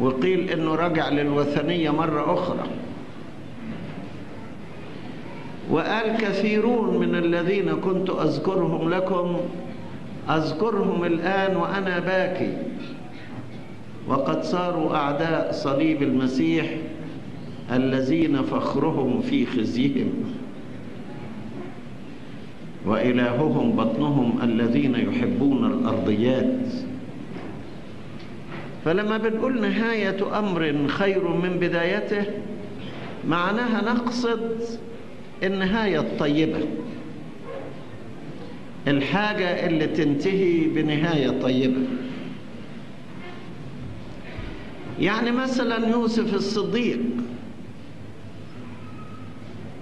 A: وقيل أنه رجع للوثنية مرة أخرى. وقال كثيرون من الذين كنت أذكرهم لكم أذكرهم الآن وأنا باكي. وقد صاروا أعداء صليب المسيح الذين فخرهم في خزيهم. وإلههم بطنهم الذين يحبون الأرضيات. فلما بنقول نهاية أمر خير من بدايته معناها نقصد النهاية الطيبة. الحاجة اللي تنتهي بنهاية طيبة. يعني مثلا يوسف الصديق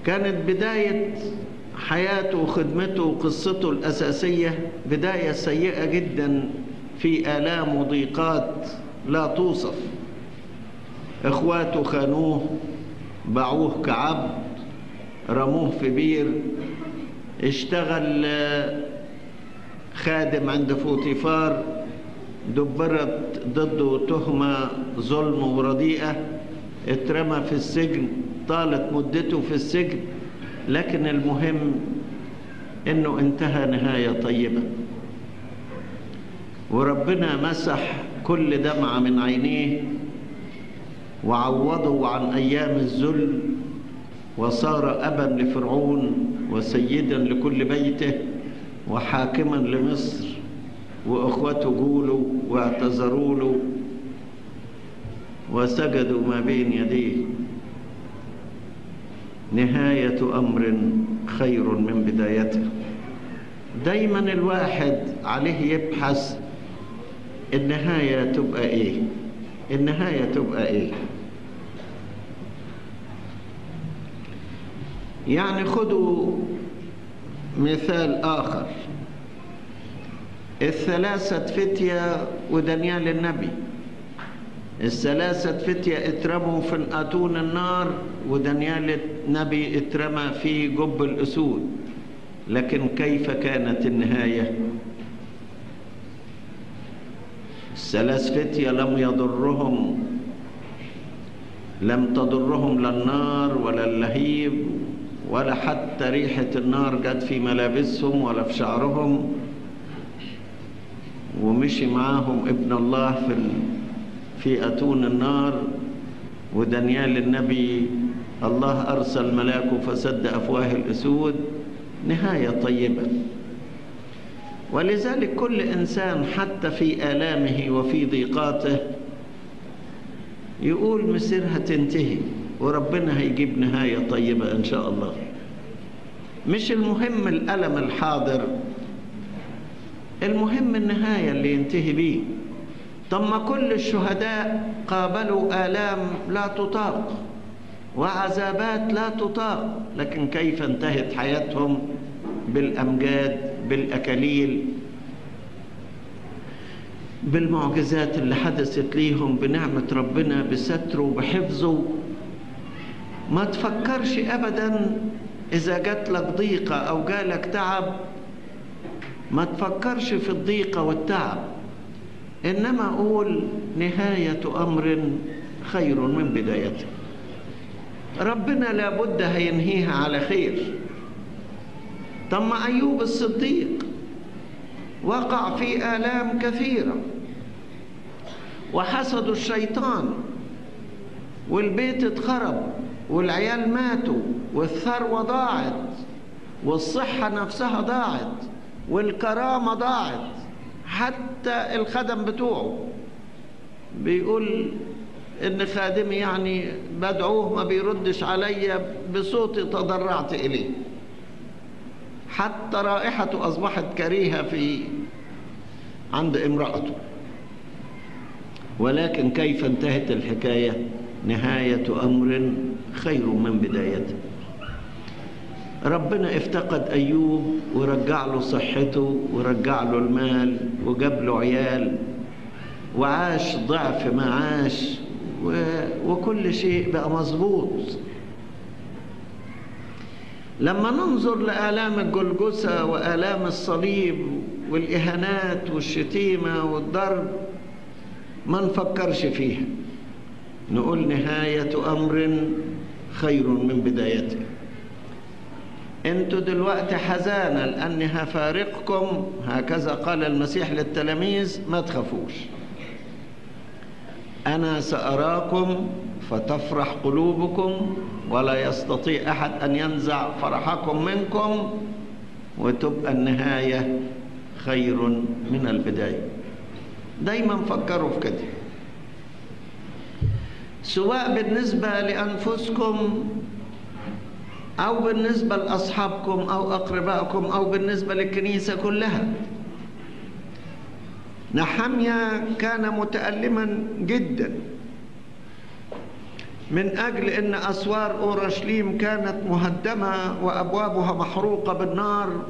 A: كانت بداية حياته وخدمته وقصته الأساسية بداية سيئة جدا في آلام وضيقات لا توصف. إخواته خانوه باعوه كعبد رموه في بير. اشتغل خادم عند فوتيفار دبرت ضده تهمة ظلم ورديئة. اترمى في السجن طالت مدته في السجن. لكن المهم إنه انتهى نهاية طيبة. وربنا مسح كل دمعة من عينيه وعوضه عن أيام الذل وصار أبا لفرعون وسيدا لكل بيته وحاكما لمصر وأخوته جولوا واعتذروا له وسجدوا ما بين يديه. نهاية أمر خير من بدايته. دايما الواحد عليه يبحث النهاية تبقى إيه؟ النهاية تبقى إيه؟ يعني خدوا مثال آخر. الثلاثة فتية ودانيال النبي. الثلاثة فتية اترموا في أتون النار ودانيال النبي اترمى في جب الأسود لكن كيف كانت النهاية؟ الثلاث فتية لم يضرهم لم تضرهم لا النار ولا اللهيب ولا حتى ريحة النار جت في ملابسهم ولا في شعرهم. ومشي معاهم ابن الله في في أتون النار ودانيال النبي الله أرسل ملاكه فسد أفواه الأسود. نهاية طيبة. ولذلك كل إنسان حتى في آلامه وفي ضيقاته يقول مسيرها تنتهي وربنا هيجيب نهاية طيبة إن شاء الله. مش المهم الألم الحاضر المهم النهاية اللي ينتهي بيه. طب ما كل الشهداء قابلوا آلام لا تطاق. وعذابات لا تطاق. لكن كيف انتهت حياتهم بالأمجاد بالأكاليل بالمعجزات اللي حدثت ليهم بنعمة ربنا بستره وبحفظه ما تفكرش أبدا إذا جات لك ضيقة أو جالك تعب. ما تفكرش في الضيقة والتعب. إنما أقول نهاية أمر خير من بدايته. ربنا لابد هينهيها على خير. طب ما أيوب الصديق. وقع في آلام كثيرة. وحسدوا الشيطان. والبيت اتخرب. والعيال ماتوا. والثروة ضاعت والصحة نفسها ضاعت. والكرامة ضاعت. حتى الخدم بتوعه. بيقول إن خادمي يعني بدعوه ما بيردش عليا بصوتي تضرعت إليه. حتى رائحته أصبحت كريهة في عند امرأته. ولكن كيف انتهت الحكاية؟ نهاية أمر خير من بدايته. ربنا افتقد أيوب ورجع له صحته ورجع له المال وجاب له عيال وعاش ضعف ما عاش. وكل شيء بقى مظبوط. لما ننظر لآلام الجلجسة وآلام الصليب والإهانات والشتيمة والضرب ما نفكرش فيها. نقول نهاية أمر خير من بدايته. أنتوا دلوقتي حزانة لأني هفارقكم هكذا قال المسيح للتلاميذ ما تخافوش. أنا سأراكم فتفرح قلوبكم ولا يستطيع أحد أن ينزع فرحكم منكم وتبقى النهاية خير من البداية. دايما فكروا في كده. سواء بالنسبة لأنفسكم أو بالنسبة لأصحابكم أو أقربائكم أو بالنسبة للكنيسة كلها نحميا كان متألما جدا. من أجل أن أسوار أورشليم كانت مهدمة وأبوابها محروقة بالنار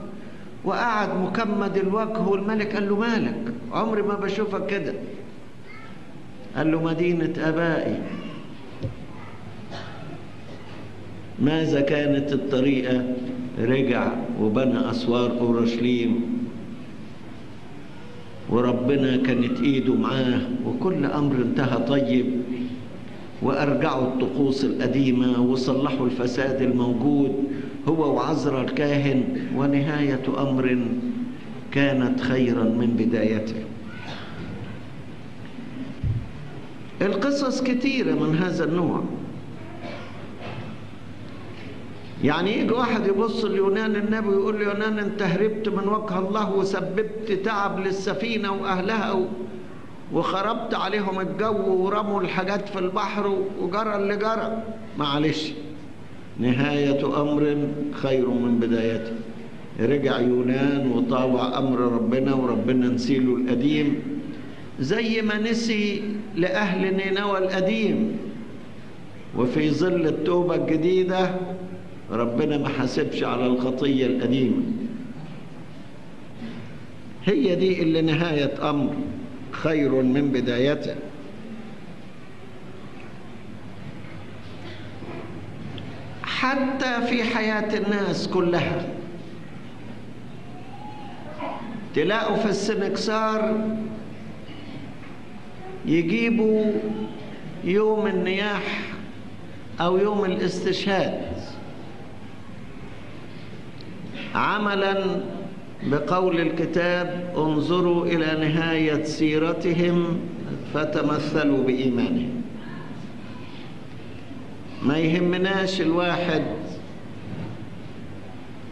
A: وقعد مكمد الوجه والملك قال له مالك؟ عمري ما بشوفك كده. قال له مدينة أبائي. ماذا كانت الطريقة؟ رجع وبنى أسوار أورشليم. وربنا كانت إيده معاه وكل أمر انتهى طيب. وأرجعوا الطقوس القديمة وصلحوا الفساد الموجود هو وعزرا الكاهن ونهاية أمر كانت خيرا من بدايته. القصص كثيرة من هذا النوع. يعني يجي واحد يبص ليونان النبي ويقول له يونان انت هربت من وجه الله وسببت تعب للسفينة وأهلها و... وخربت عليهم الجو ورموا الحاجات في البحر وجرى اللي جرى. معلش. نهاية أمر خير من بدايته. رجع يونان وطاوع أمر ربنا وربنا نسيله القديم. زي ما نسي لأهل نينوى القديم. وفي ظل التوبة الجديدة ربنا ما حاسبش على الخطية القديمة. هي دي اللي نهاية أمر خير من بدايته. حتى في حياة الناس كلها. تلاقوا في السنكسار يجيبوا يوم النياح أو يوم الاستشهاد. عملا بقول الكتاب انظروا إلى نهاية سيرتهم فتمثلوا بإيمانهم. ما يهمناش الواحد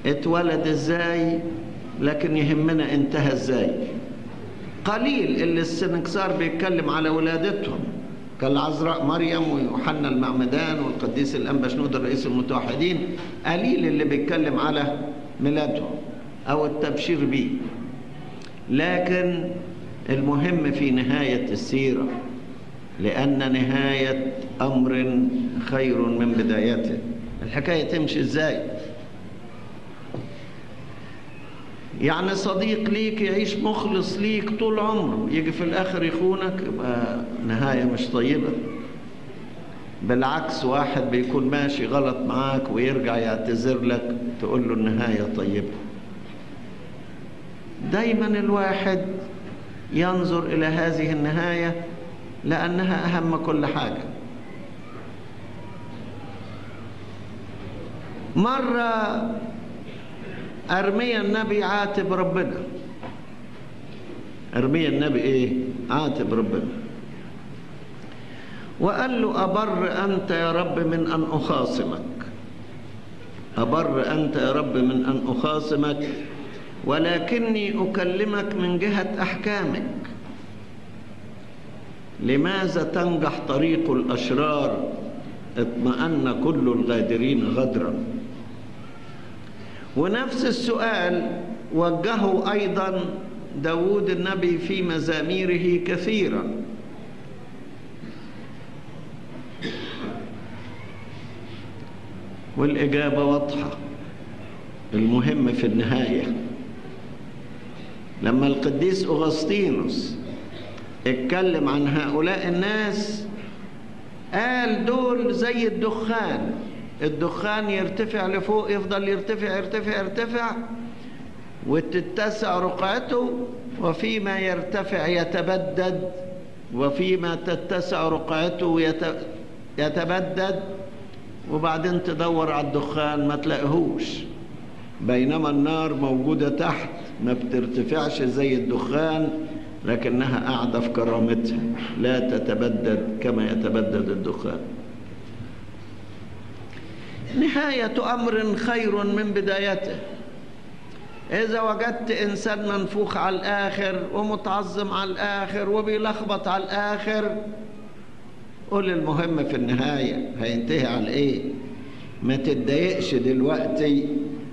A: اتولد إزاي لكن يهمنا انتهى إزاي. قليل اللي السنكسار بيتكلم على ولادتهم كالعذراء مريم ويوحنا المعمدان والقديس الانبا شنود الرئيس المتوحدين. قليل اللي بيتكلم على ميلادهم أو التبشير بيه لكن المهم في نهاية السيرة لأن نهاية أمر خير من بدايته الحكاية تمشي إزاي؟ يعني صديق ليك يعيش مخلص ليك طول عمره يجي في الآخر يخونك يبقى نهاية مش طيبة. بالعكس واحد بيكون ماشي غلط معاك ويرجع يعتذر لك. تقول له النهاية طيبة. دايما الواحد ينظر إلى هذه النهاية لأنها أهم كل حاجة. مرة ارميا النبي عاتب ربنا. ارميا النبي إيه؟ عاتب ربنا. وقال له أبر أنت يا رب من أن أخاصمك. أبر أنت يا رب من أن أخاصمك ولكني أكلمك من جهة أحكامك. لماذا تنجح طريق الأشرار اطمأن كل الغادرين غدرا؟ ونفس السؤال وجهه أيضا داود النبي في مزاميره كثيرا. والإجابة واضحة. المهم في النهاية لما القديس أغسطينوس اتكلم عن هؤلاء الناس قال دول زي الدخان. الدخان يرتفع لفوق يفضل يرتفع يرتفع يرتفع وتتسع رقعته وفيما يرتفع يتبدد وفيما تتسع رقعته يتبدد وبعدين تدور على الدخان ما تلاقيهوش. بينما النار موجودة تحت ما بترتفعش زي الدخان لكنها قاعدة في كرامتها. لا تتبدد كما يتبدد الدخان. نهاية أمر خير من بدايته. إذا وجدت إنسان منفوخ على الآخر ومتعظم على الآخر وبيلخبط على الآخر قول المهم في النهاية هينتهي على إيه؟ ما تتضايقش دلوقتي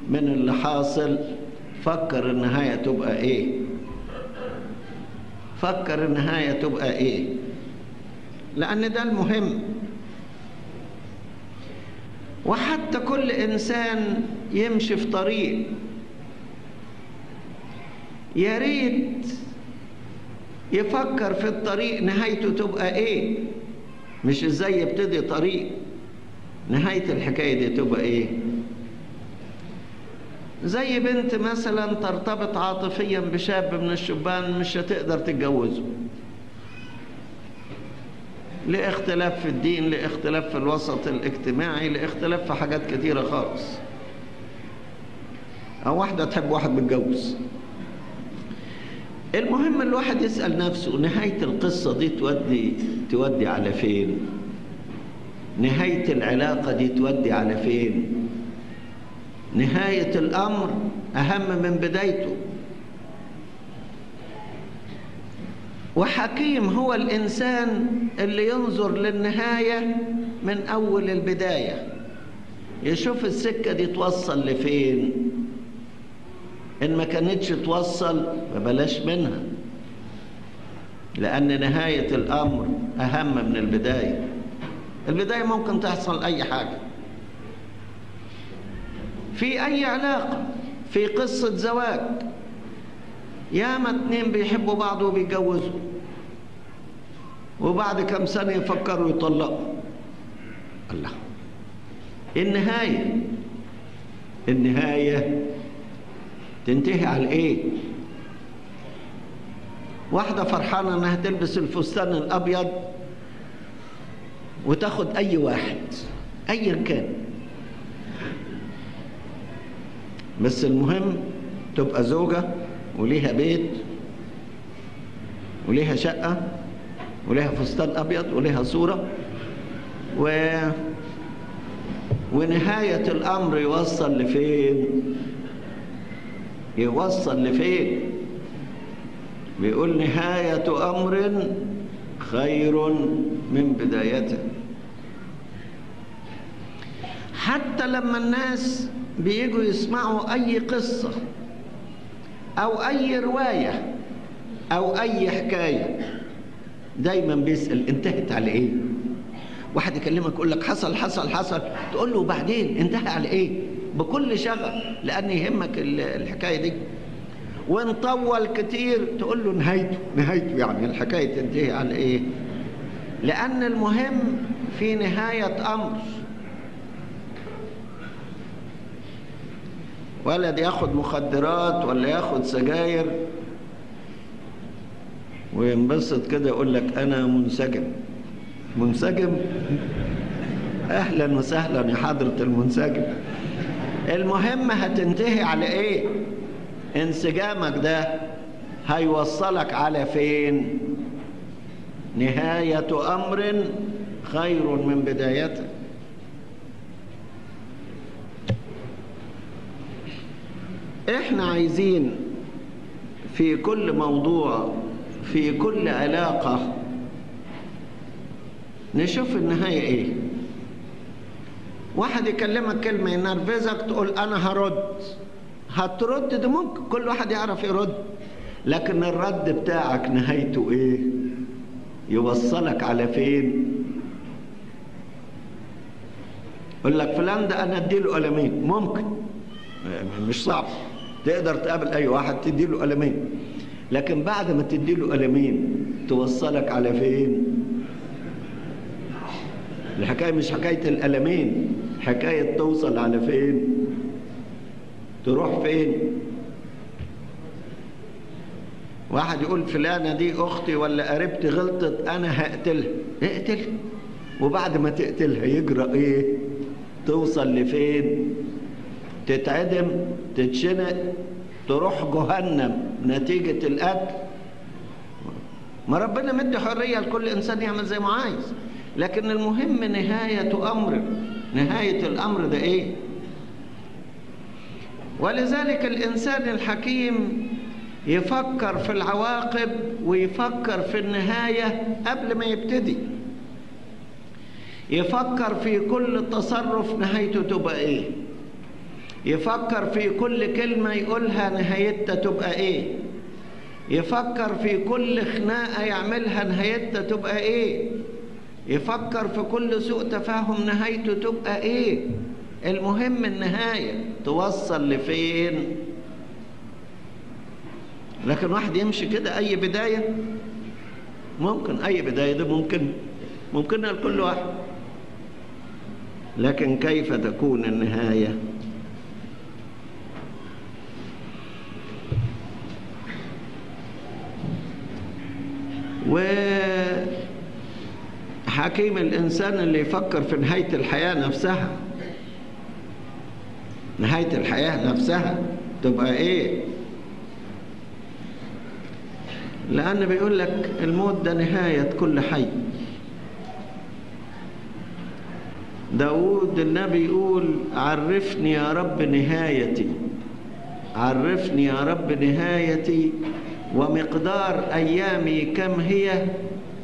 A: من اللي حاصل. فكر النهاية تبقى إيه؟ فكر النهاية تبقى إيه؟ لأن ده المهم. وحتى كل إنسان يمشي في طريق. يا ريت يفكر في الطريق نهايته تبقى إيه؟ مش إزاي يبتدي طريق. نهاية الحكاية دي تبقى إيه؟ زي بنت مثلا ترتبط عاطفيا بشاب من الشبان مش هتقدر تتجوزه. لاختلاف في الدين لاختلاف في الوسط الاجتماعي لاختلاف في حاجات كتيرة خالص. أو واحدة تحب واحد متجوز. المهم الواحد يسأل نفسه نهاية القصة دي تودي تودي على فين؟ نهاية العلاقة دي تودي على فين؟ نهاية الأمر أهم من بدايته. وحكيم هو الإنسان اللي ينظر للنهاية من أول البداية. يشوف السكة دي توصل لفين؟ إن ما كانتش توصل فبلاش منها. لأن نهاية الأمر أهم من البداية. البداية ممكن تحصل أي حاجة. في أي علاقة؟ في قصة زواج. ياما اتنين بيحبوا بعض وبيتجوزوا. وبعد كم سنة يفكروا يطلقوا. الله. النهاية. النهاية تنتهي على إيه واحدة فرحانة انها تلبس الفستان الابيض وتاخد اي واحد ايا كان. بس المهم تبقى زوجة وليها بيت وليها شقة وليها فستان أبيض وليها صورة. و... ونهاية الأمر يوصل لفين؟ يوصل لفين بيقول نهاية أمر خير من بدايته حتى لما الناس بيجوا يسمعوا أي قصة أو أي رواية أو أي حكاية دايما بيسأل انتهت على إيه؟ واحد يكلمك يقول لك حصل حصل حصل تقول له بعدين انتهى على إيه؟ بكل شغف لأن يهمك الحكاية دي. وإن طول كتير تقول له نهايته نهايته يعني الحكاية تنتهي على إيه؟ لأن المهم في نهاية أمر. ولد ياخد مخدرات ولا ياخد سجاير وينبسط كده يقول لك أنا منسجم. منسجم؟ أهلا وسهلا يا حضرة المنسجم. المهم هتنتهي على إيه؟ انسجامك ده هيوصلك على فين؟ نهاية أمر خير من بدايته. إحنا عايزين في كل موضوع في كل علاقة نشوف النهاية إيه. واحد يكلمك كلمة ينرفزك تقول أنا هرد. هترد؟ ده ممكن كل واحد يعرف يرد. لكن الرد بتاعك نهايته إيه؟ يوصلك على فين؟ يقول لك فلان ده أنا أديله قلمين. ممكن. مش صعب. تقدر تقابل أي واحد تديله قلمين. لكن بعد ما تديله قلمين توصلك على فين؟ الحكاية مش حكاية القلمين حكاية توصل على فين؟ تروح فين؟ واحد يقول فلانة دي أختي ولا قريبتي غلطت أنا هقتلها. اقتلها وبعد ما تقتلها يجرى إيه؟ توصل لفين؟ تتعدم تتشنق تروح جهنم. نتيجة القتل. ما ربنا مدي حرية لكل إنسان يعمل زي ما عايز. لكن المهم نهاية أمر. نهاية الأمر ده إيه؟ ولذلك الإنسان الحكيم يفكر في العواقب ويفكر في النهاية قبل ما يبتدي. يفكر في كل تصرف نهايته تبقى إيه؟ يفكر في كل كلمة يقولها نهايتها تبقى إيه؟ يفكر في كل خناقة يعملها نهايتها تبقى إيه؟ يفكر في كل سوء تفاهم نهايته تبقى إيه؟ المهم النهاية. توصل لفين؟ لكن واحد يمشي كده أي بداية؟ ممكن. أي بداية ده ممكن. ممكنها لكل واحد. لكن كيف تكون النهاية؟ وحكيم الإنسان اللي يفكر في نهاية الحياة نفسها. نهاية الحياة نفسها تبقى إيه؟ لأن بيقول لك الموت ده نهاية كل حي. داود النبي يقول عرفني يا رب نهايتي. عرفني يا رب نهايتي ومقدار أيامي كم هي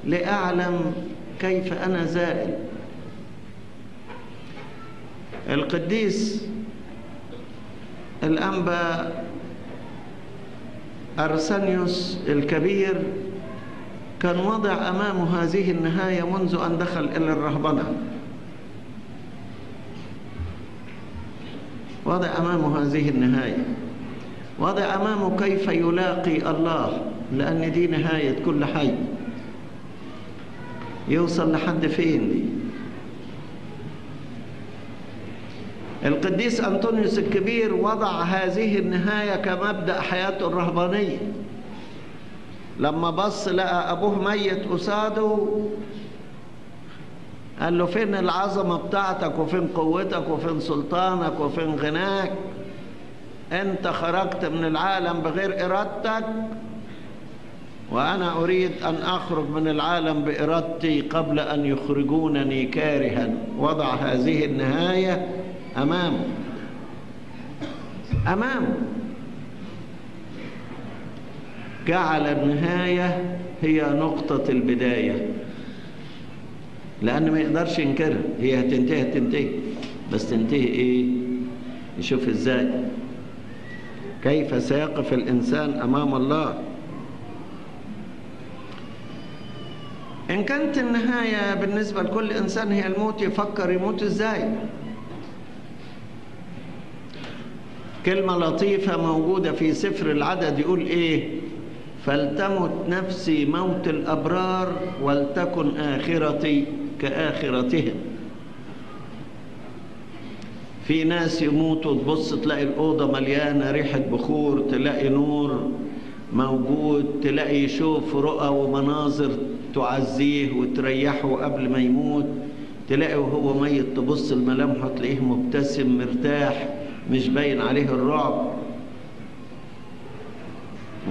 A: لأعلم كيف أنا زائل؟ القديس الأنبا أرسنيوس الكبير كان وضع أمامه هذه النهاية منذ أن دخل إلى الرهبنة. وضع أمامه هذه النهاية. وضع أمامه كيف يلاقي الله؟ لأن دي نهاية كل حي. يوصل لحد فين؟ دي القديس أنطونيوس الكبير وضع هذه النهاية كمبدأ حياته الرهبانية. لما بص لقى أبوه ميت قصاده قال له فين العظمة بتاعتك وفين قوتك وفين سلطانك وفين غناك؟ أنت خرجت من العالم بغير إرادتك وأنا أريد أن أخرج من العالم بإرادتي قبل أن يخرجونني كارها. وضع هذه النهاية امامه امامه جعل النهاية هي نقطة البداية. لأن ما يقدرش ينكرها هي هتنتهي هتنتهي. بس تنتهي إيه؟ يشوف إزاي. كيف سيقف الإنسان أمام الله؟ إن كانت النهاية بالنسبة لكل إنسان هي الموت يفكر يموت إزاي؟ كلمة لطيفة موجودة في سفر العدد يقول إيه؟ فلتمت نفسي موت الأبرار ولتكن آخرتي كآخرتهم. في ناس يموتوا تبص تلاقي الأوضة مليانة ريحة بخور تلاقي نور موجود تلاقي يشوف رؤى ومناظر تعزيه وتريحه قبل ما يموت تلاقي وهو ميت تبص لملامحه تلاقيه مبتسم مرتاح مش باين عليه الرعب.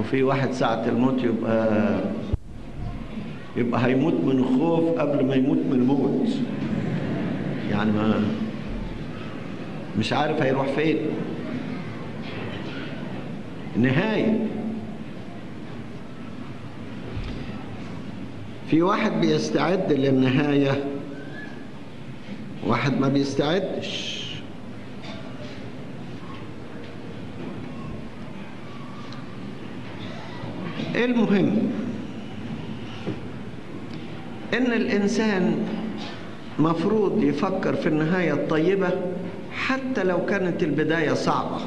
A: وفي واحد ساعة الموت يبقى يبقى هيموت من الخوف قبل ما يموت من الموت. يعني ما مش عارف هيروح فين. نهاية. في واحد بيستعد للنهاية واحد ما بيستعدش. المهم؟ إن الإنسان مفروض يفكر في النهاية الطيبة حتى لو كانت البداية صعبة.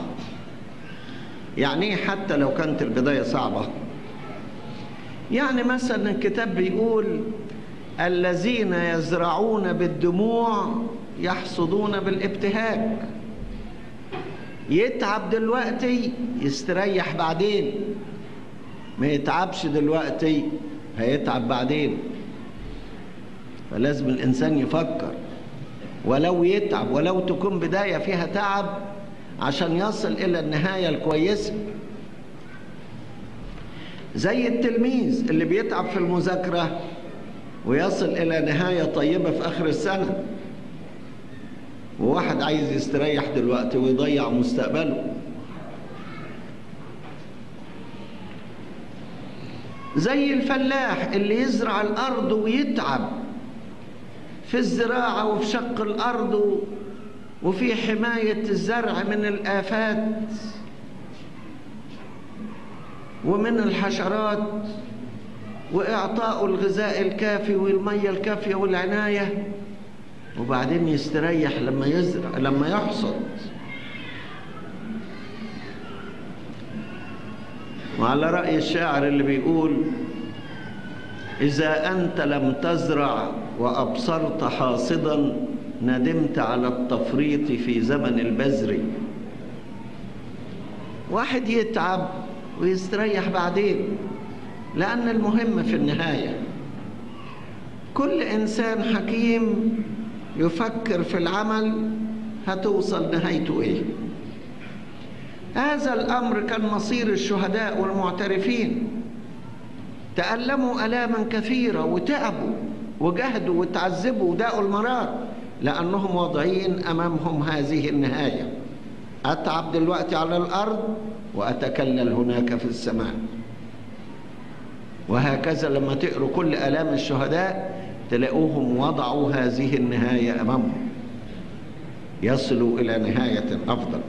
A: يعني إيه حتى لو كانت البداية صعبة؟ يعني مثلا الكتاب بيقول الذين يزرعون بالدموع يحصدون بالابتهاج. يتعب دلوقتي يستريح بعدين. ما يتعبش دلوقتي هيتعب بعدين. فلازم الإنسان يفكر. ولو يتعب ولو تكون بداية فيها تعب عشان يصل إلى النهاية الكويسة. زي التلميذ اللي بيتعب في المذاكرة ويصل إلى نهاية طيبة في آخر السنة. وواحد عايز يستريح دلوقتي ويضيع مستقبله. زي الفلاح اللي يزرع الأرض ويتعب في الزراعة وفي شق الأرض وفي حماية الزرع من الآفات. ومن الحشرات وإعطاء الغذاء الكافي والمية الكافية والعناية وبعدين يستريح لما يزرع لما يحصد. وعلى رأي الشاعر اللي بيقول إذا أنت لم تزرع وأبصرت حاصدا ندمت على التفريط في زمن البذر. واحد يتعب ويستريح بعدين لأن المهم في النهاية كل إنسان حكيم يفكر في العمل هتوصل نهايته إيه؟ هذا الأمر كان مصير الشهداء والمعترفين. تألموا ألاما كثيرة وتعبوا وجهدوا وتعذبوا وداقوا المرار لأنهم واضعين أمامهم هذه النهاية. أتعب دلوقتي على الأرض وأتكلل هناك في السماء. وهكذا لما تقروا كل آلام الشهداء تلاقوهم وضعوا هذه النهاية أمامهم. يصلوا إلى نهاية أفضل.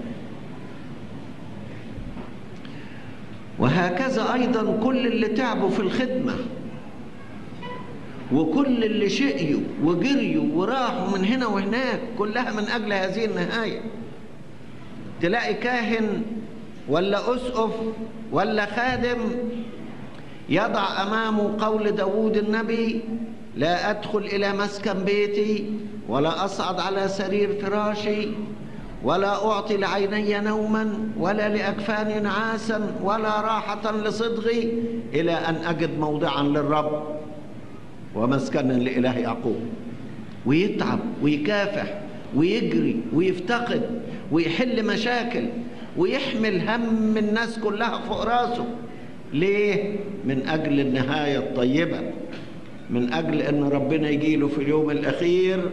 A: وهكذا أيضا كل اللي تعبوا في الخدمة وكل اللي شقيوا وجريوا وراحوا من هنا وهناك كلها من أجل هذه النهاية. تلاقي كاهن ولا أسقف ولا خادم يضع أمامه قول داود النبي لا أدخل إلى مسكن بيتي ولا أصعد على سرير فراشي ولا أعطي لعيني نوما ولا لأكفاني نعاسا ولا راحة لصدغي إلى أن أجد موضعا للرب ومسكنا لإله يعقوب. ويتعب ويكافح ويجري ويفتقد. ويحل مشاكل ويحمل هم الناس كلها فوق راسه. ليه؟ من أجل النهاية الطيبة. من أجل أن ربنا يجيله في اليوم الأخير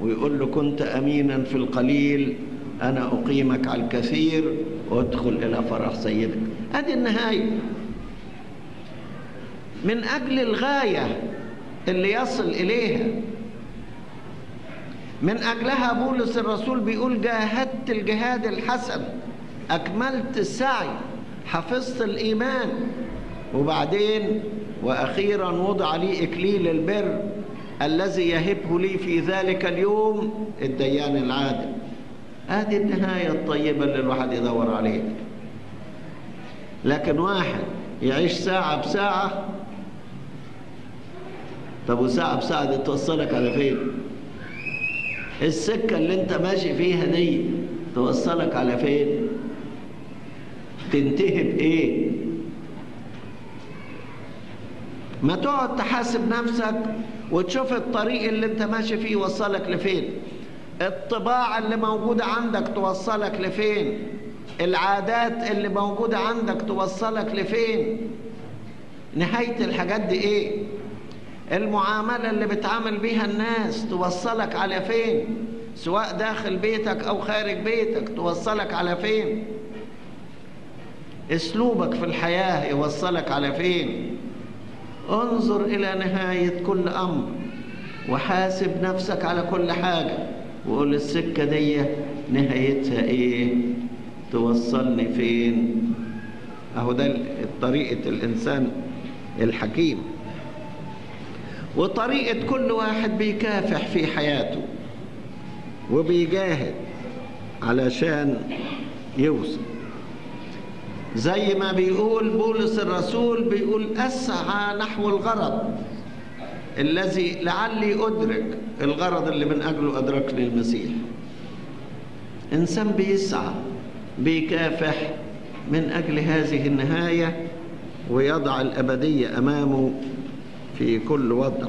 A: ويقول له كنت أمينا في القليل أنا أقيمك على الكثير وادخل إلى فرح سيدك. هذه النهاية. من أجل الغاية اللي يصل إليها من أجلها بولس الرسول بيقول جاهدت الجهاد الحسن أكملت السعي حفظت الإيمان. وبعدين وأخيرا وضع لي إكليل البر الذي يهبه لي في ذلك اليوم الديان العادل. هذه النهاية الطيبة اللي الواحد يدور عليها. لكن واحد يعيش ساعة بساعة طب وساعة بساعة دي توصلك على فين؟ السكة اللي انت ماشي فيها دي توصلك على فين؟ تنتهي بإيه؟ ما تقعد تحاسب نفسك وتشوف الطريق اللي انت ماشي فيه يوصلك لفين. الطباع اللي موجودة عندك توصلك لفين؟ العادات اللي موجودة عندك توصلك لفين؟ نهاية الحاجات دي إيه؟ المعاملة اللي بتعامل بيها الناس توصلك على فين؟ سواء داخل بيتك أو خارج بيتك توصلك على فين؟ أسلوبك في الحياة يوصلك على فين؟ انظر إلى نهاية كل أمر وحاسب نفسك على كل حاجة. وقول السكة دي نهايتها إيه؟ توصلني فين؟ أهو ده طريقة الإنسان الحكيم. وطريقة كل واحد بيكافح في حياته وبيجاهد علشان يوصل. زي ما بيقول بولس الرسول بيقول أسعى نحو الغرض الذي لعلي أدرك الغرض اللي من أجله أدركني المسيح. إنسان بيسعى بيكافح من أجل هذه النهاية ويضع الأبدية أمامه في كل وضع.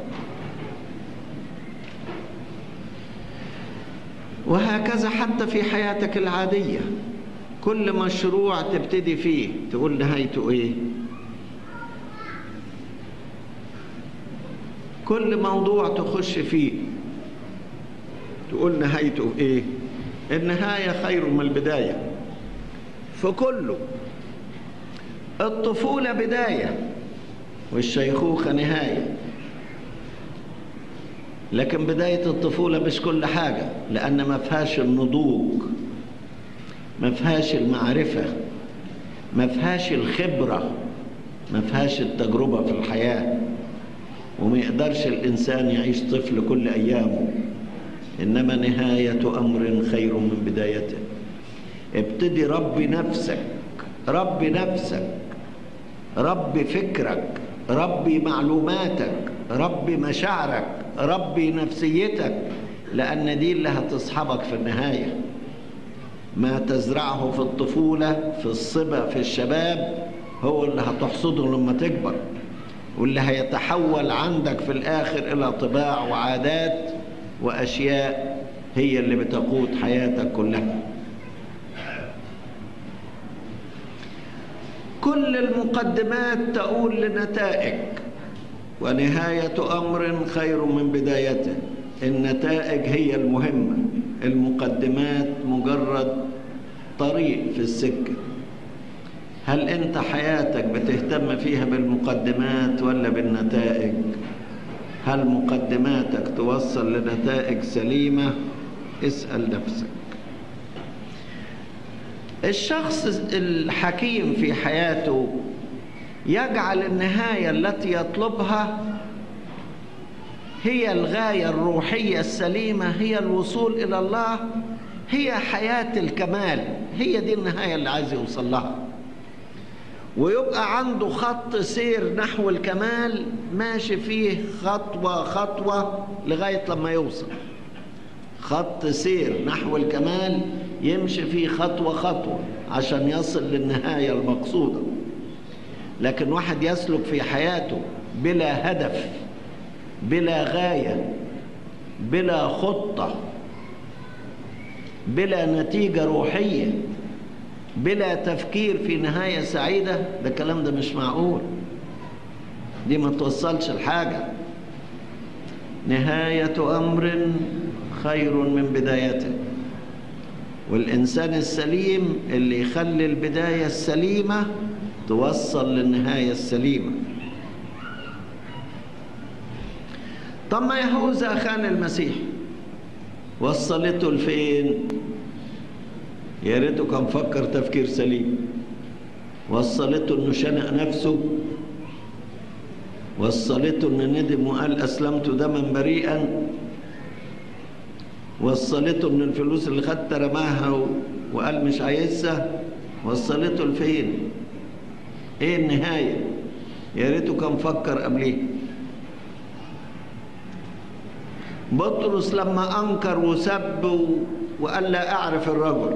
A: وهكذا حتى في حياتك العادية. كل مشروع تبتدي فيه. تقول نهايته إيه؟ كل موضوع تخش فيه. تقول نهايته إيه؟ النهاية خير من البداية. فكله. الطفولة بداية. والشيخوخة نهاية لكن بداية الطفولة مش كل حاجة لأن ما فيهاش النضوج ما فيهاش المعرفة ما فيهاش الخبرة ما فيهاش التجربة في الحياة. وما يقدرش الإنسان يعيش طفل كل أيامه. إنما نهاية أمر خير من بدايته. ابتدي ربي نفسك ربي نفسك ربي فكرك. ربي معلوماتك ربي مشاعرك ربي نفسيتك لأن دي اللي هتصحبك في النهاية. ما تزرعه في الطفولة في الصبا في الشباب هو اللي هتحصده لما تكبر. واللي هيتحول عندك في الآخر إلى طباع وعادات وأشياء هي اللي بتقود حياتك كلها. كل المقدمات تؤول لنتائج ونهاية أمر خير من بدايته. النتائج هي المهمة. المقدمات مجرد طريق في السكة. هل أنت حياتك بتهتم فيها بالمقدمات ولا بالنتائج؟ هل مقدماتك توصل لنتائج سليمة؟ اسأل نفسك. الشخص الحكيم في حياته يجعل النهاية التي يطلبها هي الغاية الروحية السليمة هي الوصول إلى الله هي حياة الكمال هي دي النهاية اللي عايز يوصل لها. ويبقى عنده خط سير نحو الكمال ماشي فيه خطوة خطوة لغاية لما يوصل. خط سير نحو الكمال يمشي فيه خطوة خطوة عشان يصل للنهاية المقصودة. لكن واحد يسلك في حياته بلا هدف بلا غاية بلا خطة بلا نتيجة روحية بلا تفكير في نهاية سعيدة ده الكلام ده مش معقول. دي ما توصلش لحاجة. نهاية أمر خير من بدايته. والإنسان السليم اللي يخلي البداية السليمة توصل للنهاية السليمة. طب ما يهوذا خان المسيح وصلته لفين؟ يا ريته كان فكر تفكير سليم. وصلته إنه شنق نفسه. وصلته انه ندم وقال أسلمت دما بريئا. وصلته ان الفلوس اللي خدتها رماها وقال مش عايزها وصلته لفين إيه النهاية؟ يا ريته كان فكر قبليه بطرس لما أنكر وسب وقال لا أعرف الرجل.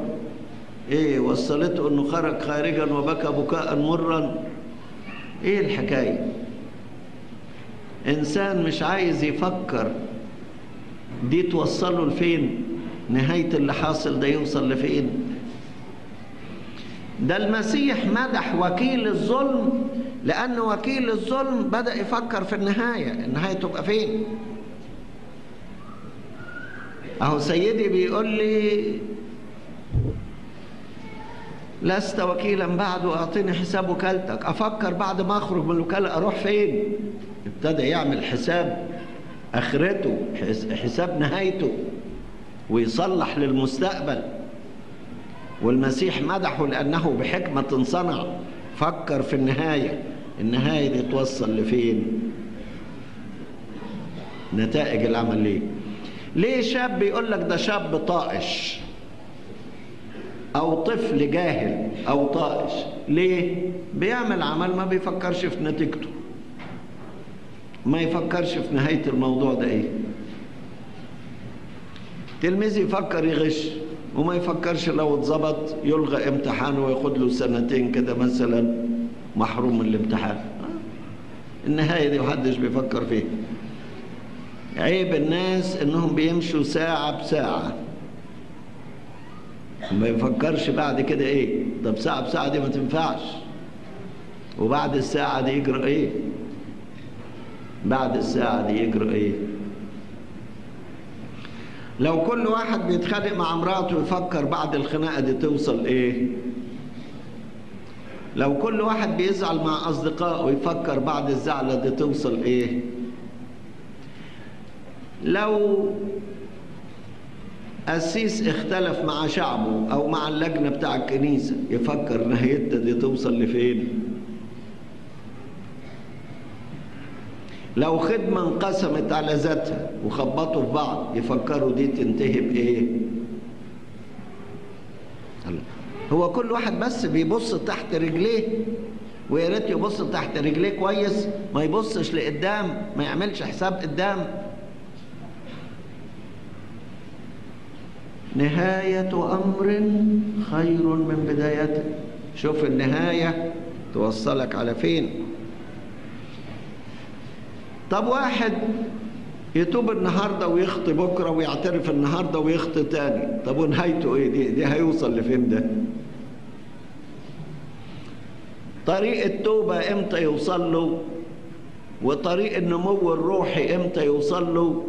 A: إيه وصلته إنه خرج خارجا وبكى بكاء مرا إيه الحكاية؟ إنسان مش عايز يفكر دي توصله لفين؟ نهاية اللي حاصل ده يوصل لفين؟ ده المسيح مدح وكيل الظلم لأن وكيل الظلم بدأ يفكر في النهاية. النهاية تبقى فين؟ أهو سيدي بيقول لي لست وكيلا بعد وأعطيني حساب وكالتك. أفكر بعد ما أخرج من الوكالة أروح فين؟ ابتدى يعمل حساب. آخرته حساب نهايته ويصلح للمستقبل. والمسيح مدحه لأنه بحكمة صنع. فكر في النهاية. النهاية دي توصل لفين؟ نتائج العمل ليه؟ ليه شاب يقول لك ده شاب طائش؟ أو طفل جاهل أو طائش. ليه؟ بيعمل عمل ما بيفكرش في نتيجته. ما يفكرش في نهاية الموضوع ده إيه؟ تلميذ يفكر يغش وما يفكرش لو اتظبط يلغى امتحانه وياخد له سنتين كده مثلا محروم من الامتحان. النهاية دي محدش بيفكر فيها. عيب الناس إنهم بيمشوا ساعة بساعة. ما يفكرش بعد كده إيه؟ طب ساعة بساعة دي ما تنفعش. وبعد الساعة دي يجرى إيه؟ بعد الساعة دي يجرى إيه؟ لو كل واحد بيتخانق مع مراته يفكر بعد الخناقة دي توصل إيه؟ لو كل واحد بيزعل مع أصدقائه يفكر بعد الزعلة دي توصل إيه؟ لو قسيس اختلف مع شعبه أو مع اللجنة بتاع الكنيسة يفكر نهايتها دي توصل لفين؟ لو خدمة انقسمت على ذاتها وخبطوا في بعض يفكروا دي تنتهي بإيه؟ هو كل واحد بس بيبص تحت رجليه ويا ريت يبص تحت رجليه كويس ما يبصش لقدام ما يعملش حساب قدام. نهاية أمر خير من بدايته شوف النهاية توصلك على فين؟ طب واحد يتوب النهاردة ويخطي بكرة ويعترف النهاردة ويخطي تاني. طب ونهايته إيه؟ دي دي هيوصل لفين ده؟ طريق التوبة إمتى يوصل له؟ وطريق النمو الروحي إمتى يوصل له؟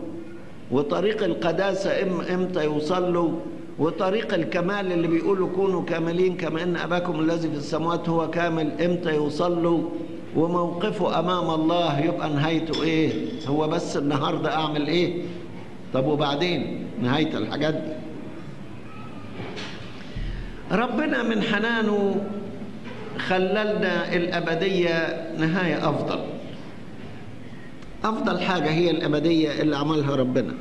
A: وطريق القداسة إمتى يوصل له؟ وطريق الكمال اللي بيقولوا كونوا كاملين كما إن أباكم الذي في السماوات هو كامل إمتى يوصل له؟ وموقفه أمام الله يبقى نهايته إيه؟ هو بس النهارده أعمل إيه؟ طب وبعدين؟ نهاية الحاجات دي. ربنا من حنانه خللنا الأبدية نهاية أفضل. أفضل حاجة هي الأبدية اللي عملها ربنا.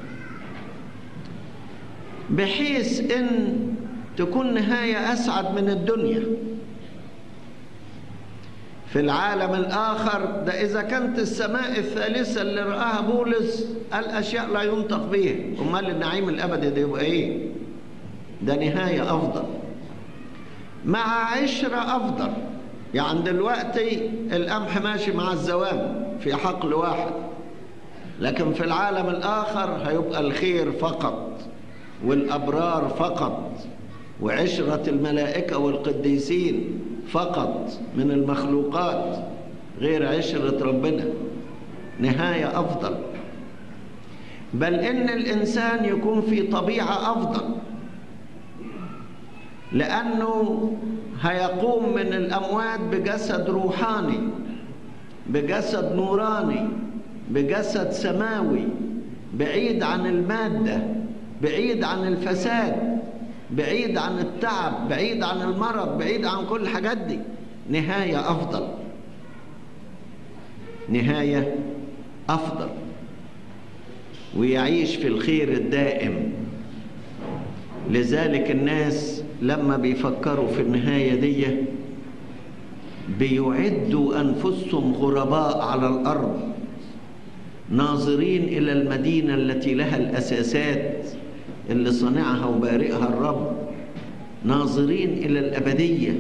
A: بحيث إن تكون نهاية أسعد من الدنيا. في العالم الآخر ده إذا كانت السماء الثالثة اللي رآها بولس الأشياء لا ينطق بها أمال النعيم الأبدي ده يبقى إيه؟ ده نهاية أفضل. مع عشرة أفضل. يعني دلوقتي القمح ماشي مع الزوام في حقل واحد. لكن في العالم الآخر هيبقى الخير فقط والأبرار فقط وعشرة الملائكة والقديسين. فقط من المخلوقات غير عشرة ربنا نهاية أفضل. بل إن الإنسان يكون في طبيعة أفضل لأنه هيقوم من الأموات بجسد روحاني بجسد نوراني بجسد سماوي بعيد عن المادة بعيد عن الفساد. بعيد عن التعب بعيد عن المرض بعيد عن كل الحاجات دي. نهاية أفضل. نهاية أفضل. ويعيش في الخير الدائم. لذلك الناس لما بيفكروا في النهاية دي بيعدوا أنفسهم غرباء على الأرض ناظرين إلى المدينة التي لها الأساسات اللي صنعها وبارئها الرب ناظرين إلى الأبدية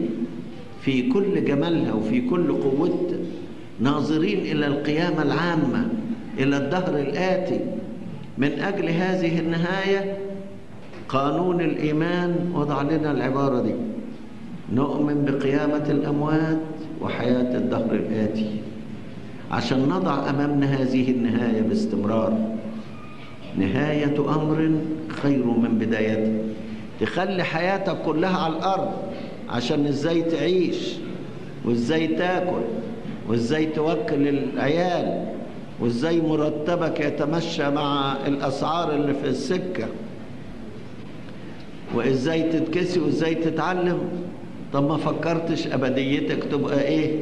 A: في كل جمالها وفي كل قوتها ناظرين إلى القيامة العامة إلى الدهر الآتي. من أجل هذه النهاية قانون الإيمان وضع لنا العبارة دي. نؤمن بقيامة الأموات وحياة الدهر الآتي. عشان نضع أمامنا هذه النهاية باستمرار. نهاية أمر خير من بدايته. تخلي حياتك كلها على الأرض عشان إزاي تعيش وإزاي تاكل وإزاي توكل العيال وإزاي مرتبك يتمشى مع الأسعار اللي في السكة وإزاي تتكسي وإزاي تتعلم. طب ما فكرتش أبديتك تبقى إيه؟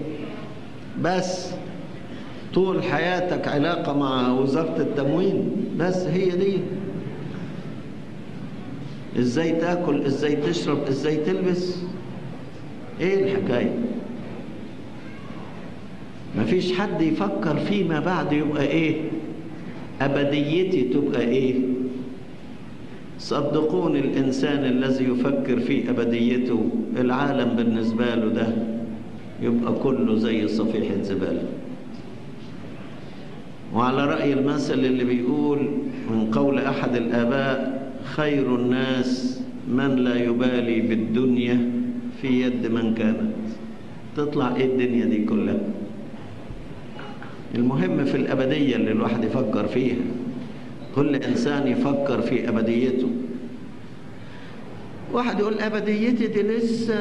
A: بس طول حياتك علاقة مع وزارة التموين. بس هي دي. إزاي تأكل؟ إزاي تشرب؟ إزاي تلبس؟ إيه الحكاية؟ مفيش حد يفكر فيما بعد يبقى إيه؟ أبديتي تبقى إيه؟ صدقوني الإنسان الذي يفكر في أبديته العالم بالنسبة له ده يبقى كله زي صفيحة زبالة. وعلى رأي المثل اللي بيقول من قول أحد الآباء خير الناس من لا يبالي بالدنيا في يد من كانت. تطلع إيه الدنيا دي كلها؟ المهم في الأبدية اللي الواحد يفكر فيها. كل إنسان يفكر في أبديته. واحد يقول أبديتي دي لسه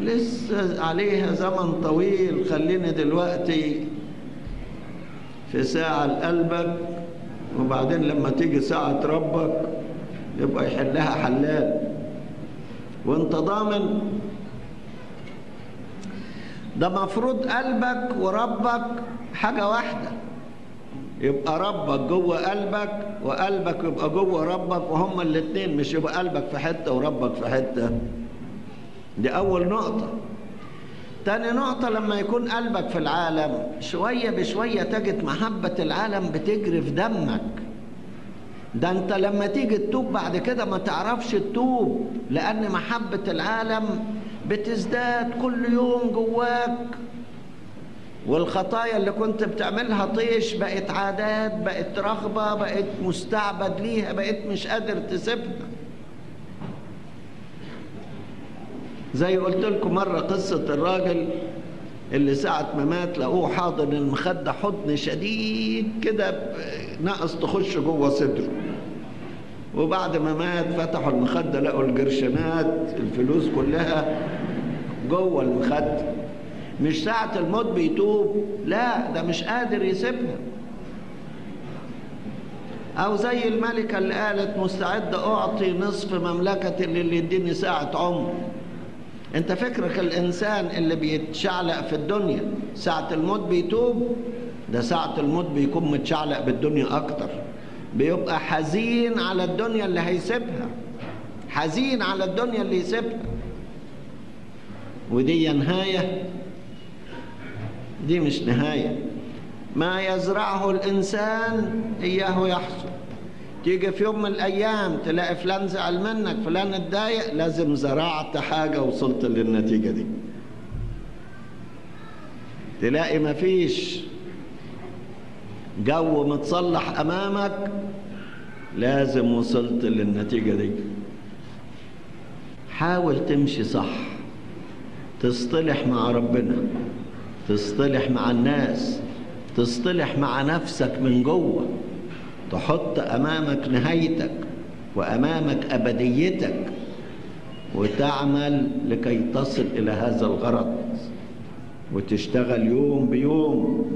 A: لسه عليها زمن طويل خليني دلوقتي في ساعة لقلبك وبعدين لما تيجي ساعة ربك يبقى يحلها حلال. وانت ضامن. ده مفروض قلبك وربك حاجة واحدة. يبقى ربك جوه قلبك وقلبك يبقى جوه ربك وهما الاتنين مش يبقى قلبك في حتة وربك في حتة. دي أول نقطة. تاني نقطة لما يكون قلبك في العالم شوية بشوية تجد محبة العالم بتجري في دمك. ده انت لما تيجي تتوب بعد كده ما تعرفش تتوب لأن محبة العالم بتزداد كل يوم جواك. والخطايا اللي كنت بتعملها طيش بقت عادات بقت رغبة بقت مستعبد ليها بقت مش قادر تسيبها. زي قلت لكم مرة قصة الراجل اللي ساعة ما مات لقوه حاضن المخدة حضن شديد كده نقص تخش جوه صدره. وبعد ما مات فتحوا المخدة لقوا الجرشنات الفلوس كلها جوه المخدة. مش ساعة الموت بيتوب لا ده مش قادر يسيبها. أو زي الملكة اللي قالت مستعد أعطي نصف مملكتي للي يديني ساعة عمر. أنت فكرك الإنسان اللي بيتشعلق في الدنيا ساعة الموت بيتوب ده ساعة الموت بيكون متشعلق بالدنيا أكتر. بيبقى حزين على الدنيا اللي هيسيبها. حزين على الدنيا اللي يسيبها. ودي نهاية. دي مش نهاية. ما يزرعه الإنسان إياه يحصد تيجي في يوم من الأيام تلاقي فلان زعل منك فلان اتضايق لازم زرعت حاجة وصلت للنتيجة دي. تلاقي مفيش جو متصلح أمامك لازم وصلت للنتيجة دي. حاول تمشي صح تصطلح مع ربنا تصطلح مع الناس تصطلح مع نفسك من جوه. تحط أمامك نهايتك وأمامك أبديتك وتعمل لكي تصل إلى هذا الغرض وتشتغل يوم بيوم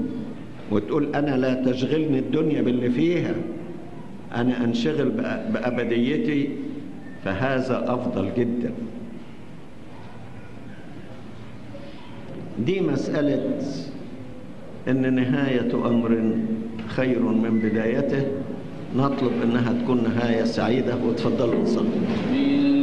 A: وتقول أنا لا تشغلني الدنيا باللي فيها أنا أنشغل بأبديتي فهذا أفضل جدا. دي مسألة إن نهاية أمر خير من بدايته. نطلب إنها تكون نهاية سعيدة. وتفضلوا نصلي